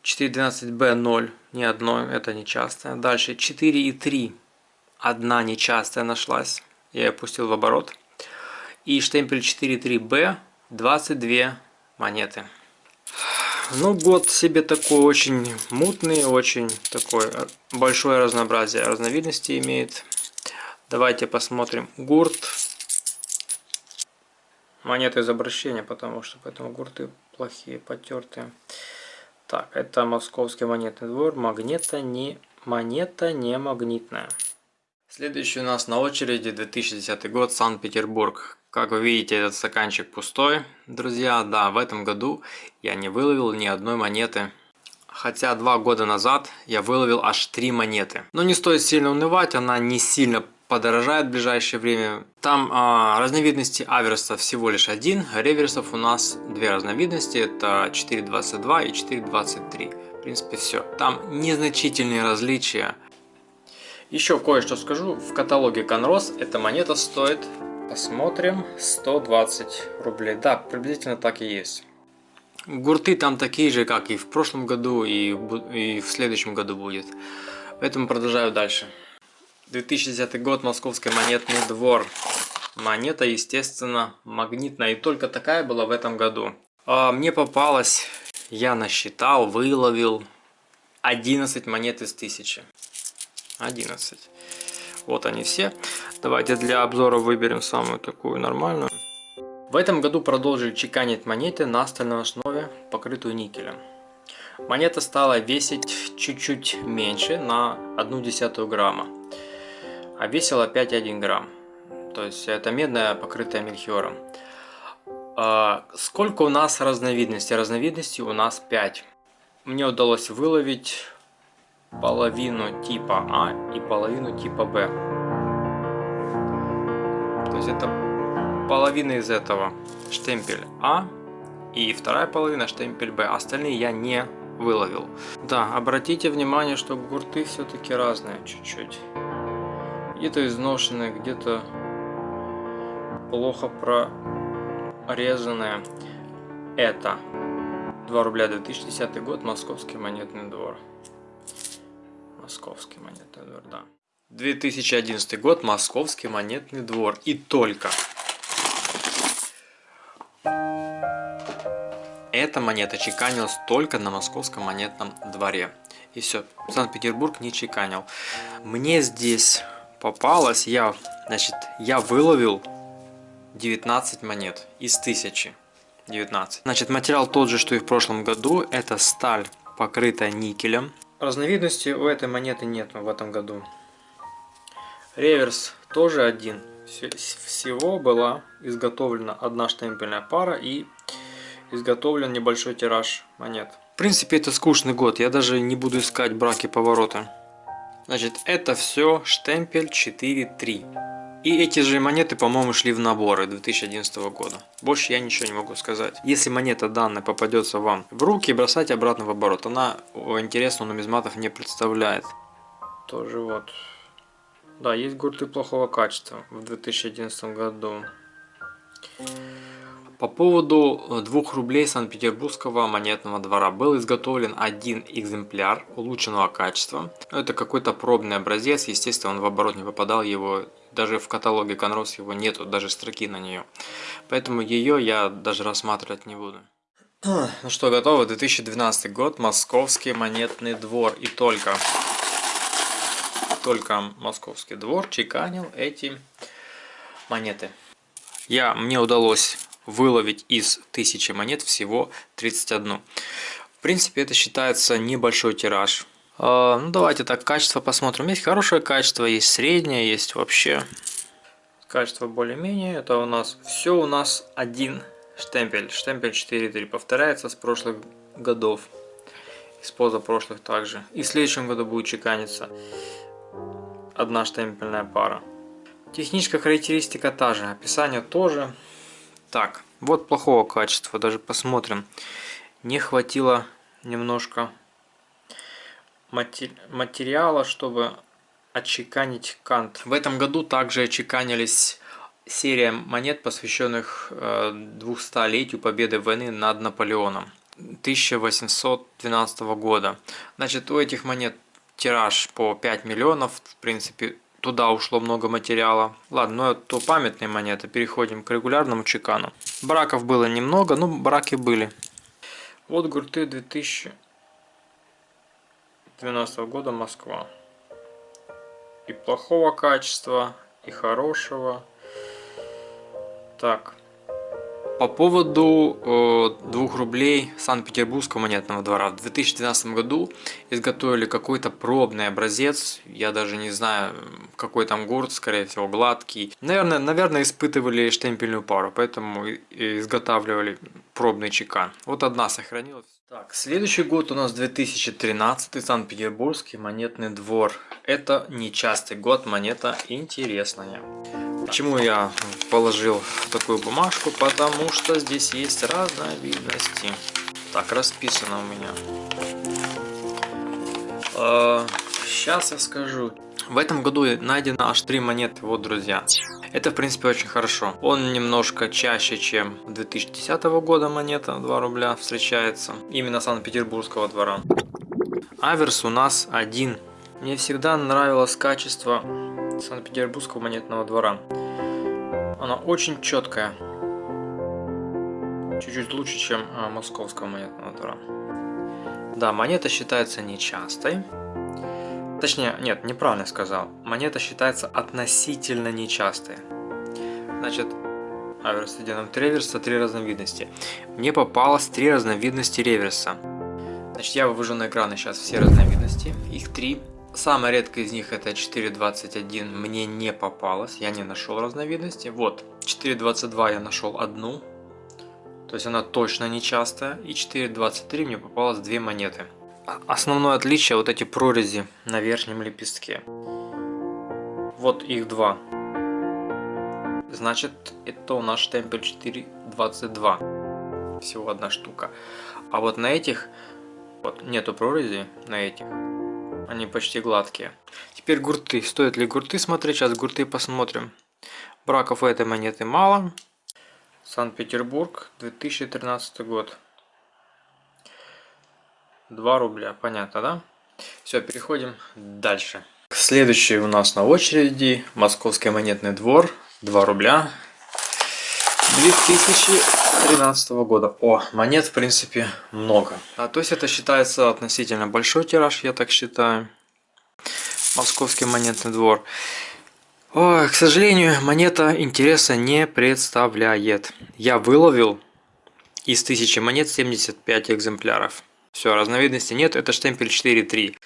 412B0 ни одной, это нечастая. Дальше 4 и 3, одна нечастая нашлась, я ее пустил в оборот. И штемпель 4.3B 22 монеты. Ну, год себе такой очень мутный, очень такой э, большое разнообразие разновидностей имеет. Давайте посмотрим гурт. Монеты из обращения, потому что поэтому гурты плохие, потертые. Так, это московский монетный двор. Магнета не, монета не магнитная. Следующий у нас на очереди 2010 год, Санкт-Петербург. Как вы видите, этот стаканчик пустой. Друзья, да, в этом году я не выловил ни одной монеты. Хотя два года назад я выловил аж три монеты. Но не стоит сильно унывать, она не сильно подорожает в ближайшее время. Там а, разновидности аверса всего лишь один, реверсов у нас две разновидности, это 4.22 и 4.23. В принципе все. Там незначительные различия. Еще кое-что скажу, в каталоге Конрос эта монета стоит, посмотрим, 120 рублей. Да, приблизительно так и есть. Гурты там такие же, как и в прошлом году, и, и в следующем году будет. Поэтому продолжаю дальше. 2010 год, Московский монетный двор. Монета, естественно, магнитная. И только такая была в этом году. А мне попалось, я насчитал, выловил 11 монет из 1000. 11. Вот они все. Давайте для обзора выберем самую такую нормальную. В этом году продолжили чеканить монеты на стальной основе, покрытую никелем. Монета стала весить чуть-чуть меньше, на 1 десятую грамма а весила 5,1 грамм. То есть это медная, покрытая мельхиором. А сколько у нас разновидностей? Разновидностей у нас 5. Мне удалось выловить половину типа А и половину типа Б. То есть это половина из этого штемпель А и вторая половина штемпель Б. Остальные я не выловил. Да, обратите внимание, что гурты все-таки разные чуть-чуть. Где-то изношенные, где-то плохо прорезанные. Это 2 рубля 2010 год, Московский монетный двор. Московский монетный двор, да. 2011 год, Московский монетный двор. И только. Эта монета чеканилась только на Московском монетном дворе. И все, Санкт-Петербург не чеканил. Мне здесь попалось, я, значит, я выловил 19 монет из 1000. 19. Значит, материал тот же, что и в прошлом году. Это сталь, покрытая никелем. Разновидности у этой монеты нет в этом году. Реверс тоже один. Всего была изготовлена одна штемпельная пара и изготовлен небольшой тираж монет. В принципе, это скучный год. Я даже не буду искать браки повороты. Значит, это все штемпель 4.3. И эти же монеты, по-моему, шли в наборы 2011 года. Больше я ничего не могу сказать. Если монета данная попадется вам в руки, бросайте обратно в оборот. Она интересного нумизматов не представляет. Тоже вот. Да, есть гурты плохого качества в 2011 году. По поводу 2 э, рублей Санкт-Петербургского монетного двора был изготовлен один экземпляр улучшенного качества. Это какой-то пробный образец, естественно он в оборот не попадал, его даже в каталоге Конрос его нету, даже строки на нее. Поэтому ее я даже рассматривать не буду. (clears throat) Ну что, готово? 2012 год, Московский монетный двор и только, только Московский двор чеканил эти монеты. Я, мне удалось выловить из 1000 монет всего 31. В принципе, это считается небольшой тираж. А, ну, давайте так, качество посмотрим. Есть хорошее качество, есть среднее, есть вообще. Качество более-менее. Это у нас все у нас один штемпель. Штемпель 4.3 повторяется с прошлых годов. Из позапрошлых также. И в следующем году будет чеканиться одна штемпельная пара. Техническая характеристика та же, описание тоже. Так, вот плохого качества, даже посмотрим. Не хватило немножко материала, чтобы отчеканить кант. В этом году также отчеканились серия монет, посвященных 200-летию э, победы войны над Наполеоном 1812 года. Значит, у этих монет тираж по 5 миллионов, в принципе, туда ушло много материала. Ладно, но это памятные монеты. Переходим к регулярному чекану. Браков было немного, но браки были. Вот гурты 2012 года Москва. И плохого качества, и хорошего. Так. По поводу э, 2 рублей Санкт-Петербургского монетного двора. В 2012 году изготовили какой-то пробный образец. Я даже не знаю, какой там гурт, скорее всего, гладкий. Наверное, наверное испытывали штемпельную пару, поэтому изготавливали пробный чекан. Вот одна сохранилась. Так, следующий год у нас 2013 Санкт-Петербургский монетный двор. Это нечастый год, монета интересная. Почему я положил такую бумажку? Потому что здесь есть разновидности. Так, расписано у меня. Сейчас а, я скажу. В этом году найдено аж три монеты, вот, друзья. Это, в принципе, очень хорошо. Он немножко чаще, чем 2010 года монета 2 рубля встречается. Именно Санкт-Петербургского двора. Аверс у нас один. Мне всегда нравилось качество Санкт-Петербургского монетного двора. Она очень четкая. Чуть-чуть лучше, чем а, московского монетного двора. Да, монета считается нечастой. Точнее, нет, неправильно сказал. Монета считается относительно нечастой. Значит, аверс идем реверса, три разновидности. Мне попалось три разновидности реверса. Значит, я вывожу на экраны сейчас все разновидности. Их три. Самая редкая из них это 4.21 мне не попалось, я не нашел разновидности. Вот, 4.22 я нашел одну, то есть она точно не частая. И 4.23 мне попалось две монеты. Основное отличие вот эти прорези на верхнем лепестке. Вот их два. Значит, это у нас штемпель 4.22. Всего одна штука. А вот на этих вот нету прорези, на этих. Они почти гладкие. Теперь гурты. Стоит ли гурты смотреть? Сейчас гурты посмотрим. Браков у этой монеты мало. Санкт-Петербург, 2013 год. 2 рубля, понятно, да? Все, переходим дальше. Следующий у нас на очереди Московский монетный двор, 2 рубля, 2013 года. О, монет в принципе много. А, то есть это считается относительно большой тираж, я так считаю. Московский монетный двор. Ой, к сожалению, монета интереса не представляет. Я выловил из 1000 монет 75 экземпляров. Все, разновидности нет, это штемпель 4.3.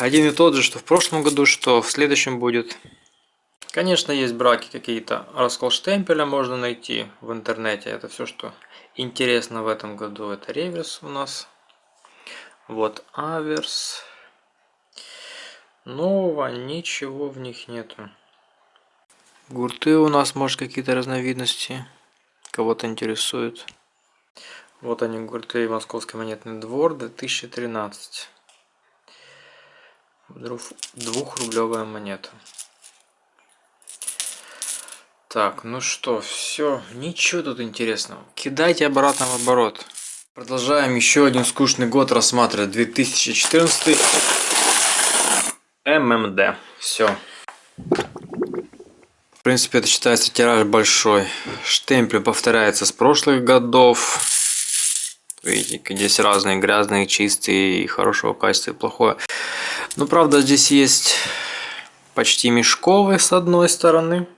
Один и тот же, что в прошлом году, что в следующем будет. Конечно, есть браки какие-то. Раскол штемпеля можно найти в интернете. Это все, что интересно в этом году. Это реверс у нас. Вот аверс. Нового ничего в них нету. Гурты у нас, может, какие-то разновидности. Кого-то интересует. Вот они, гурты Московский монетный двор 2013. Двухрублевая монета. Так, ну что, все, ничего тут интересного. Кидайте обратно в оборот. Продолжаем еще один скучный год рассматривать. 2014 ММД. Все. В принципе, это считается тираж большой. Штемпель повторяется с прошлых годов. Видите, здесь разные грязные, чистые, хорошего качества и плохое. Но правда здесь есть почти мешковые с одной стороны.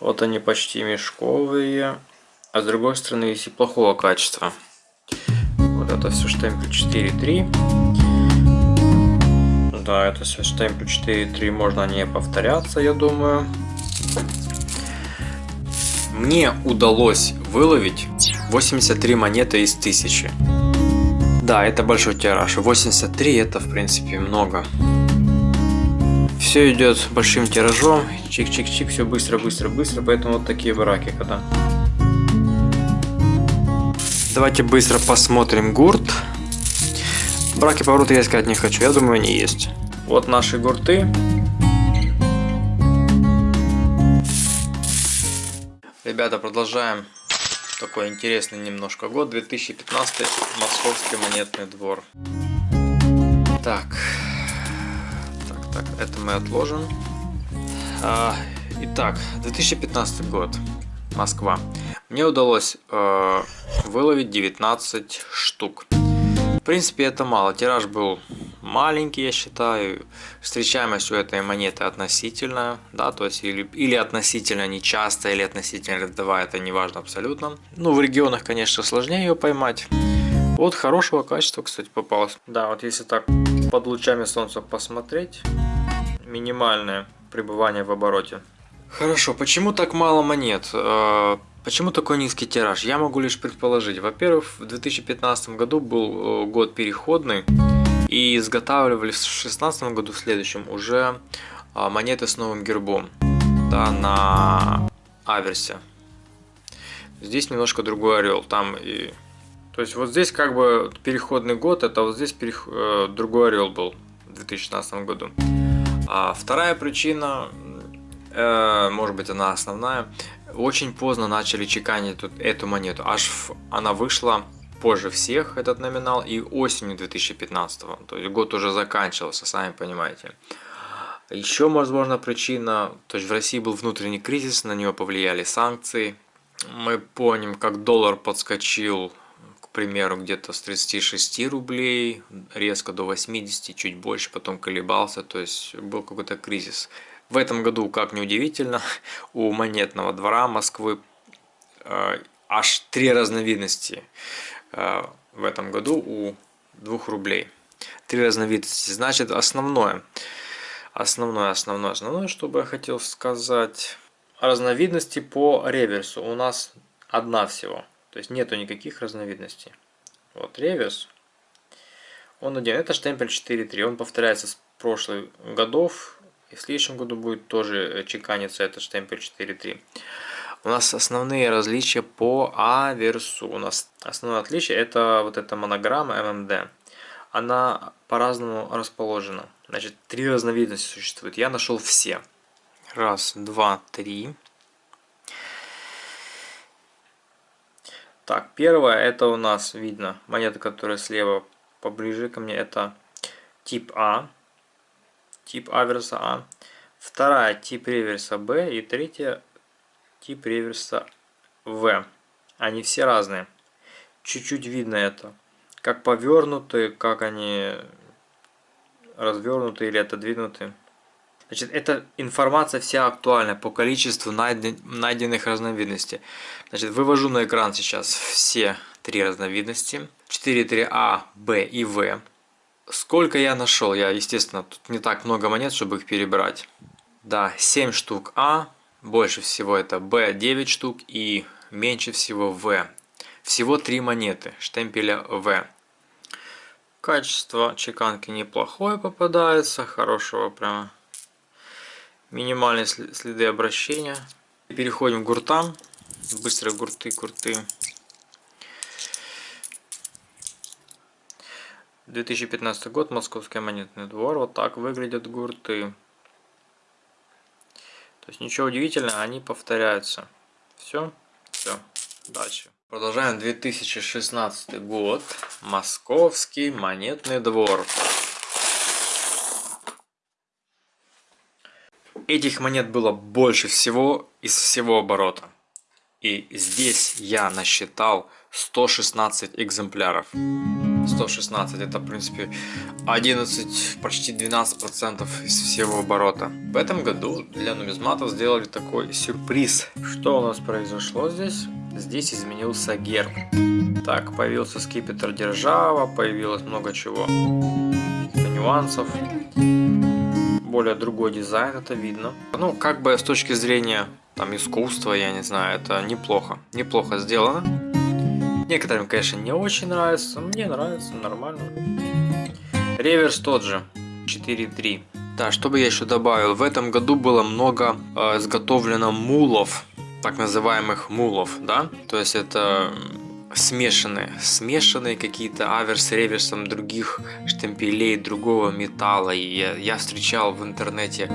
Вот они почти мешковые. А с другой стороны есть и плохого качества. Вот это все штемпель 4.3. Да, это все штемпель 4.3. Можно не повторяться, я думаю. Мне удалось выловить 83 монеты из 1000. Да, это большой тираж. 83 это в принципе много. Все идет большим тиражом. Чик-чик-чик, все быстро-быстро-быстро. Поэтому вот такие браки когда. Давайте быстро посмотрим гурт. Браки повороты я искать не хочу. Я думаю, они есть. Вот наши гурты. Ребята, продолжаем такой интересный немножко год. 2015 Московский монетный двор. Так. Так, так, это мы отложим. А, итак, 2015 год. Москва. Мне удалось э, выловить 19 штук. Принципе, это мало. Тираж был маленький, я считаю. Встречаемость у этой монеты относительная, да, то есть или, или относительно нечасто, или относительно рядовая, это не важно абсолютно. Ну, в регионах, конечно, сложнее ее поймать. Вот хорошего качества, кстати, попалось. Да, вот если так под лучами солнца посмотреть, минимальное пребывание в обороте. Хорошо, почему так мало монет? Почему такой низкий тираж? Я могу лишь предположить. Во-первых, в 2015 году был э, год переходный. И изготавливали в 2016 году, в следующем, уже а, монеты с новым гербом да, на аверсе. Здесь немножко другой орел. Там и... То есть вот здесь как бы переходный год, это вот здесь перех... Э, другой орел был в 2016 году. А вторая причина, э, может быть она основная, очень поздно начали чеканить тут эту монету. Аж она вышла позже всех этот номинал и осенью 2015 то есть год уже заканчивался сами понимаете. Еще возможно причина то есть в россии был внутренний кризис на него повлияли санкции. Мы помним как доллар подскочил к примеру где-то с 36 рублей резко до 80 чуть больше потом колебался то есть был какой-то кризис в этом году как неудивительно (laughs) у монетного двора москвы э, аж три разновидности Э, в этом году у 2 рублей. Три разновидности. Значит, основное, основное, основное, основное, что бы я хотел сказать, разновидности по реверсу у нас одна всего. То есть нету никаких разновидностей. Вот реверс, он один. Это штемпель 4.3. Он повторяется с прошлых годов. И в следующем году будет тоже чеканиться этот штемпель 4.3. У нас основные различия по аверсу. У нас основное отличие это вот эта монограмма ММД. Она по-разному расположена. Значит, три разновидности существует. Я нашел все. Раз, два, три. Так, первое, это у нас видно монета, которая слева поближе ко мне, это тип А, тип аверса А. Вторая, тип реверса Б. И третья, тип реверса В. Они все разные. Чуть-чуть видно это. Как повернуты, как они развернуты или отодвинуты. Значит, эта информация вся актуальна по количеству найденных разновидностей. Значит, вывожу на экран сейчас все три разновидности. 4, 3А, Б и В. Сколько я нашел? Я, естественно, тут не так много монет, чтобы их перебрать. Да, 7 штук А, больше всего это Б 9 штук и меньше всего В. Всего 3 монеты штемпеля В. Качество чеканки неплохое попадается, хорошего прямо минимальные следы обращения. Переходим к гуртам. Быстро гурты, гурты. 2015 год, Московский монетный двор. Вот так выглядят гурты. То есть ничего удивительного, они повторяются. Все, все, дальше. Продолжаем 2016 год, Московский монетный двор. Этих монет было больше всего из всего оборота. И здесь я насчитал 116 экземпляров. 116 это в принципе 11 почти 12 процентов из всего оборота. В этом году для нумизматов сделали такой сюрприз. Что у нас произошло здесь? Здесь изменился герб. Так появился скипетр держава появилось много чего. Нюансов. Более другой дизайн это видно. Ну как бы с точки зрения там искусства я не знаю это неплохо. Неплохо сделано Некоторым, конечно, не очень нравится. Мне нравится, нормально. Реверс тот же. 4.3. Да, что бы я еще добавил. В этом году было много э, изготовлено мулов. Так называемых мулов, да. То есть это смешанные, смешанные какие-то аверс реверсом других штемпелей, другого металла. И я, я встречал в интернете,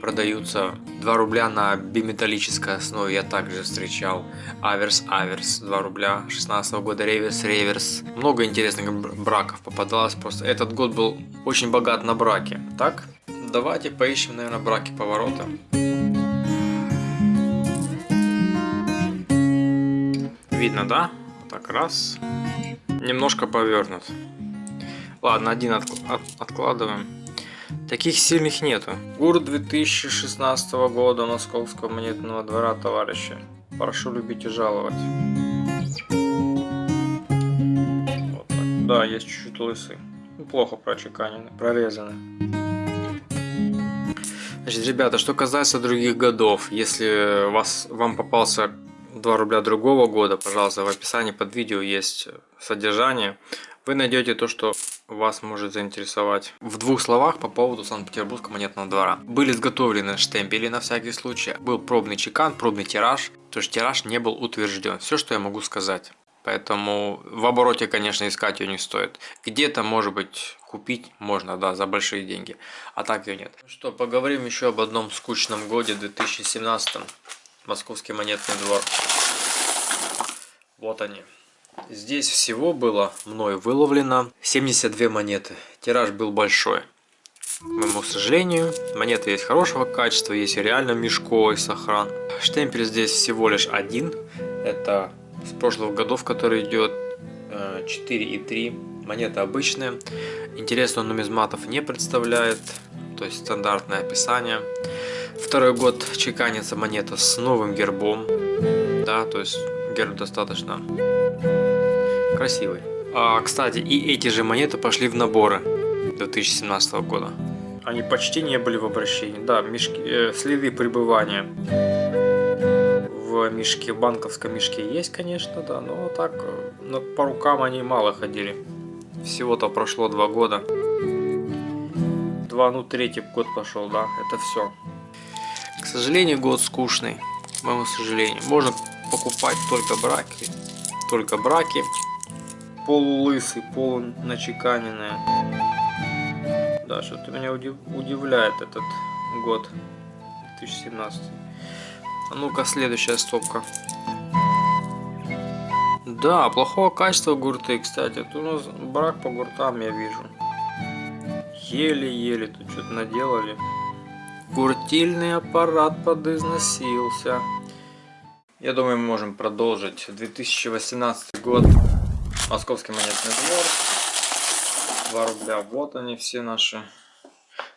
продаются 2 рубля на биметаллической основе. Я также встречал аверс, аверс, 2 рубля 16 -го года, реверс, реверс. Много интересных браков попадалось. Просто этот год был очень богат на браки. Так, давайте поищем, наверное, браки поворота. Видно, да? Так, раз. Немножко повернут. Ладно, один от, от, откладываем. Таких сильных нету. ГУР 2016 года Московского монетного двора, товарищи. Прошу любить и жаловать. Вот так. Да, есть чуть-чуть лысы. Плохо прочеканены, прорезаны. Значит, ребята, что касается других годов, если вас, вам попался 2 рубля другого года, пожалуйста, в описании под видео есть содержание. Вы найдете то, что вас может заинтересовать. В двух словах по поводу Санкт-Петербургского монетного двора. Были изготовлены штемпели на всякий случай. Был пробный чекан, пробный тираж. То есть тираж не был утвержден. Все, что я могу сказать. Поэтому в обороте, конечно, искать ее не стоит. Где-то, может быть, купить можно, да, за большие деньги. А так ее нет. Что, поговорим еще об одном скучном годе, 2017 Московский монетный двор. Вот они. Здесь всего было мной выловлено 72 монеты. Тираж был большой. К моему сожалению, монеты есть хорошего качества, есть реально мешковый сохран. Штемпель здесь всего лишь один. Это с прошлых годов, который идет э, 4 и 3 монеты обычные. Интересно, нумизматов не представляет, то есть стандартное описание. Второй год чеканится монета с новым гербом, да, то есть герб достаточно красивый. А, кстати, и эти же монеты пошли в наборы 2017 года. Они почти не были в обращении. Да, мешки, э, следы пребывания в мешке, банковском мешке есть, конечно, да, но так, э, но по рукам они мало ходили. Всего-то прошло два года. Два, ну третий год пошел, да, это все. К сожалению, год скучный. к моему сожалению. Можно покупать только браки. Только браки. Полулысый, полуначеканенные. Да, что-то меня удив... удивляет этот год. 2017. А ну-ка, следующая стопка. Да, плохого качества гурты, кстати. Тут у нас брак по гуртам я вижу. Еле-еле тут что-то наделали. Гуртильный аппарат подизносился. Я думаю, мы можем продолжить. 2018 год. Московский монетный двор. 2 рубля. Вот они все наши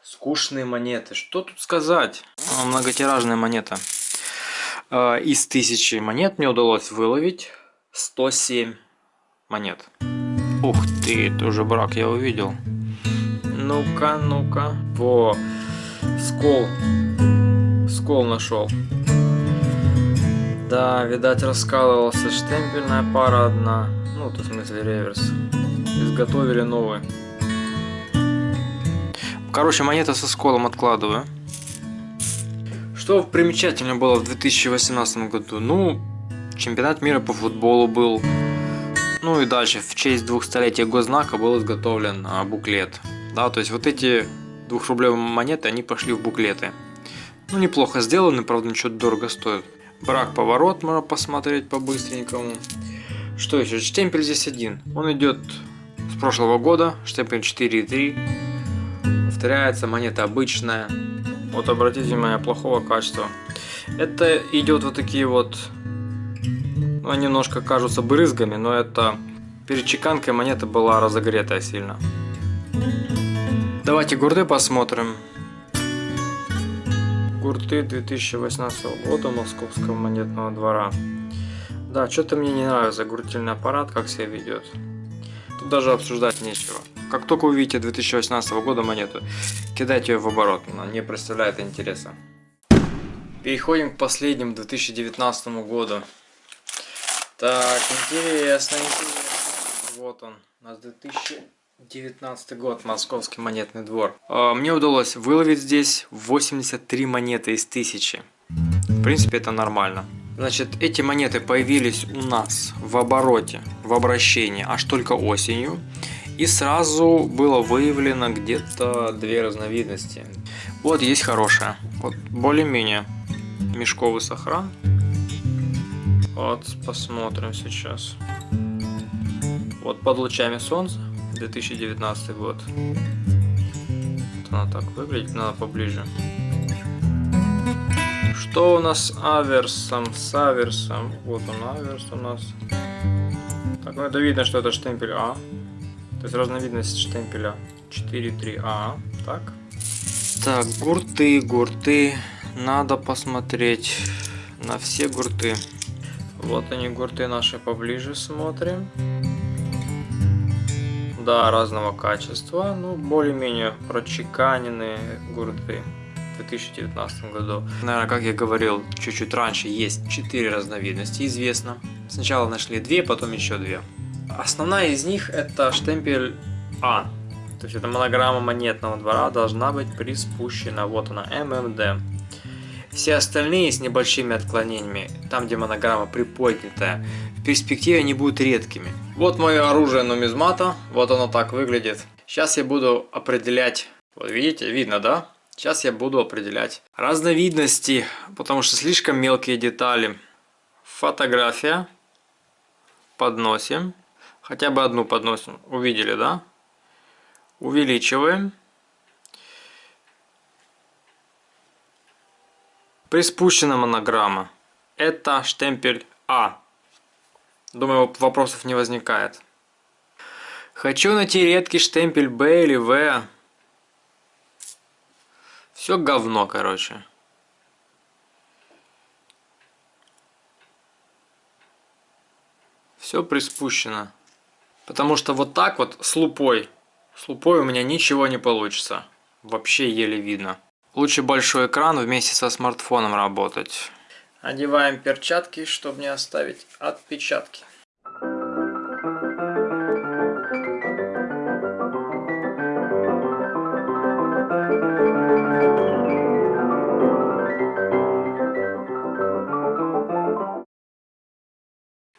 скучные монеты. Что тут сказать? Многотиражная монета. А, из тысячи монет мне удалось выловить 107 монет. Ух ты, это уже брак я увидел. Ну-ка, ну-ка. Во, скол. Скол нашел. Да, видать раскалывался штемпельная пара одна. Ну, то в смысле реверс. Изготовили новый. Короче, монета со сколом откладываю. Что примечательно было в 2018 году? Ну, чемпионат мира по футболу был. Ну и дальше, в честь двухстолетия госзнака был изготовлен а, буклет. Да, то есть вот эти двухрублевые монеты, они пошли в буклеты. Ну, неплохо сделаны, правда, ничего дорого стоит. Брак поворот можно посмотреть по-быстренькому. Что еще? Штемпель здесь один. Он идет с прошлого года. Штемпель 4.3. Повторяется, монета обычная. Вот обратите внимание, плохого качества. Это идет вот такие вот ну, они немножко кажутся брызгами, но это перед чеканкой монета была разогретая сильно. Давайте гурты посмотрим. Гурты 2018 года Московского монетного двора. Да, что-то мне не нравится гуртильный аппарат, как себя ведет. Тут даже обсуждать нечего. Как только увидите 2018 года монету, кидайте ее в оборот, она не представляет интереса. Переходим к последнему 2019 году. Так, интересно, интересно. Вот он, у нас 2019 год, Московский монетный двор. А, мне удалось выловить здесь 83 монеты из 1000. В принципе, это нормально. Значит, эти монеты появились у нас в обороте, в обращении аж только осенью. И сразу было выявлено где-то две разновидности. Вот есть хорошая, вот более-менее мешковый сохран. Вот, посмотрим сейчас. Вот под лучами солнца, 2019 год. Вот она так выглядит, надо поближе. Что у нас аверсом, с аверсом? Вот он аверс у нас. Так, ну это видно, что это штемпель А. То есть разновидность штемпеля 4.3А. Так. Так, гурты, гурты. Надо посмотреть на все гурты. Вот они, гурты наши поближе смотрим. Да, разного качества, ну, более-менее прочеканенные гурты в 2019 году. Наверное, как я говорил чуть-чуть раньше, есть 4 разновидности, известно. Сначала нашли 2, потом еще 2. Основная из них это штемпель А. То есть это монограмма монетного двора должна быть приспущена. Вот она, ММД. Все остальные с небольшими отклонениями, там где монограмма приподнятая, в перспективе они будут редкими. Вот мое оружие нумизмата, вот оно так выглядит. Сейчас я буду определять, вот видите, видно, да? Сейчас я буду определять разновидности, потому что слишком мелкие детали. Фотография. Подносим. Хотя бы одну подносим. Увидели, да? Увеличиваем. Приспущена монограмма. Это штемпель А. Думаю, вопросов не возникает. Хочу найти редкий штемпель Б или В. Все говно, короче. Все приспущено. Потому что вот так вот с лупой, с лупой у меня ничего не получится. Вообще еле видно. Лучше большой экран вместе со смартфоном работать. Одеваем перчатки, чтобы не оставить отпечатки.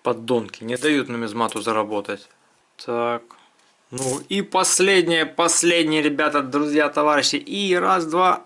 Поддонки не дают нумизмату заработать. Так. Ну и последнее, последнее, ребята, друзья, товарищи. И раз, два.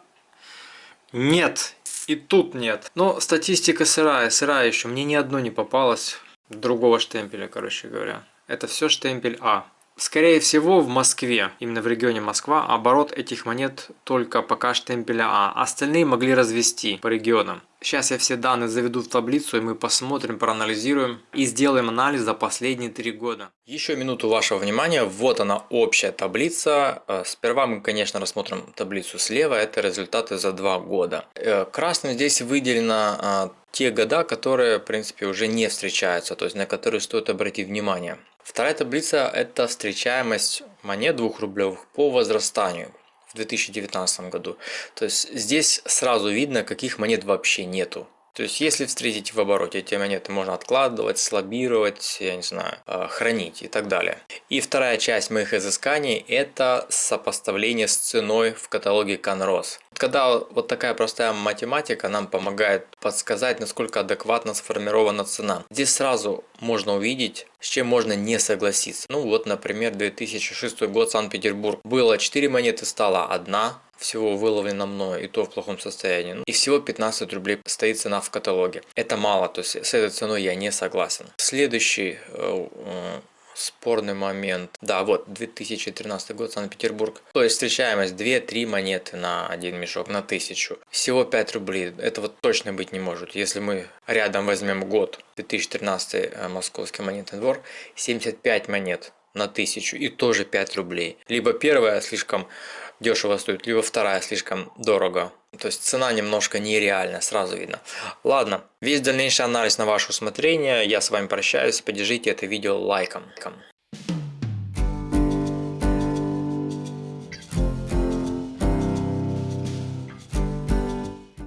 Нет. И тут нет. Но статистика сырая, сырая еще. Мне ни одно не попалось другого штемпеля, короче говоря. Это все штемпель А. Скорее всего в Москве, именно в регионе Москва, оборот этих монет только пока штемпеля А. Остальные могли развести по регионам. Сейчас я все данные заведу в таблицу и мы посмотрим, проанализируем и сделаем анализ за последние три года. Еще минуту вашего внимания. Вот она общая таблица. Э, сперва мы, конечно, рассмотрим таблицу слева. Это результаты за два года. Э, красным здесь выделено э, те года, которые, в принципе, уже не встречаются, то есть на которые стоит обратить внимание. Вторая таблица – это встречаемость монет 2 рублевых по возрастанию в 2019 году. То есть здесь сразу видно, каких монет вообще нету. То есть, если встретите в обороте эти монеты, можно откладывать, слабировать, я не знаю, э, хранить и так далее. И вторая часть моих изысканий – это сопоставление с ценой в каталоге Canros. Когда вот такая простая математика нам помогает подсказать, насколько адекватно сформирована цена. Здесь сразу можно увидеть, с чем можно не согласиться. Ну вот, например, 2006 год, Санкт-Петербург. Было 4 монеты, стало одна всего выловлено мной, и то в плохом состоянии. И всего 15 рублей стоит цена в каталоге. Это мало, то есть с этой ценой я не согласен. Следующий э, э, спорный момент. Да, вот 2013 год, Санкт-Петербург. То есть встречаемость 2-3 монеты на один мешок, на тысячу. Всего 5 рублей. Этого точно быть не может. Если мы рядом возьмем год, 2013 э, Московский монетный двор, 75 монет на тысячу и тоже 5 рублей. Либо первая слишком дешево стоит, либо вторая слишком дорого. То есть цена немножко нереальная, сразу видно. Ладно, весь дальнейший анализ на ваше усмотрение. Я с вами прощаюсь. Поддержите это видео лайком.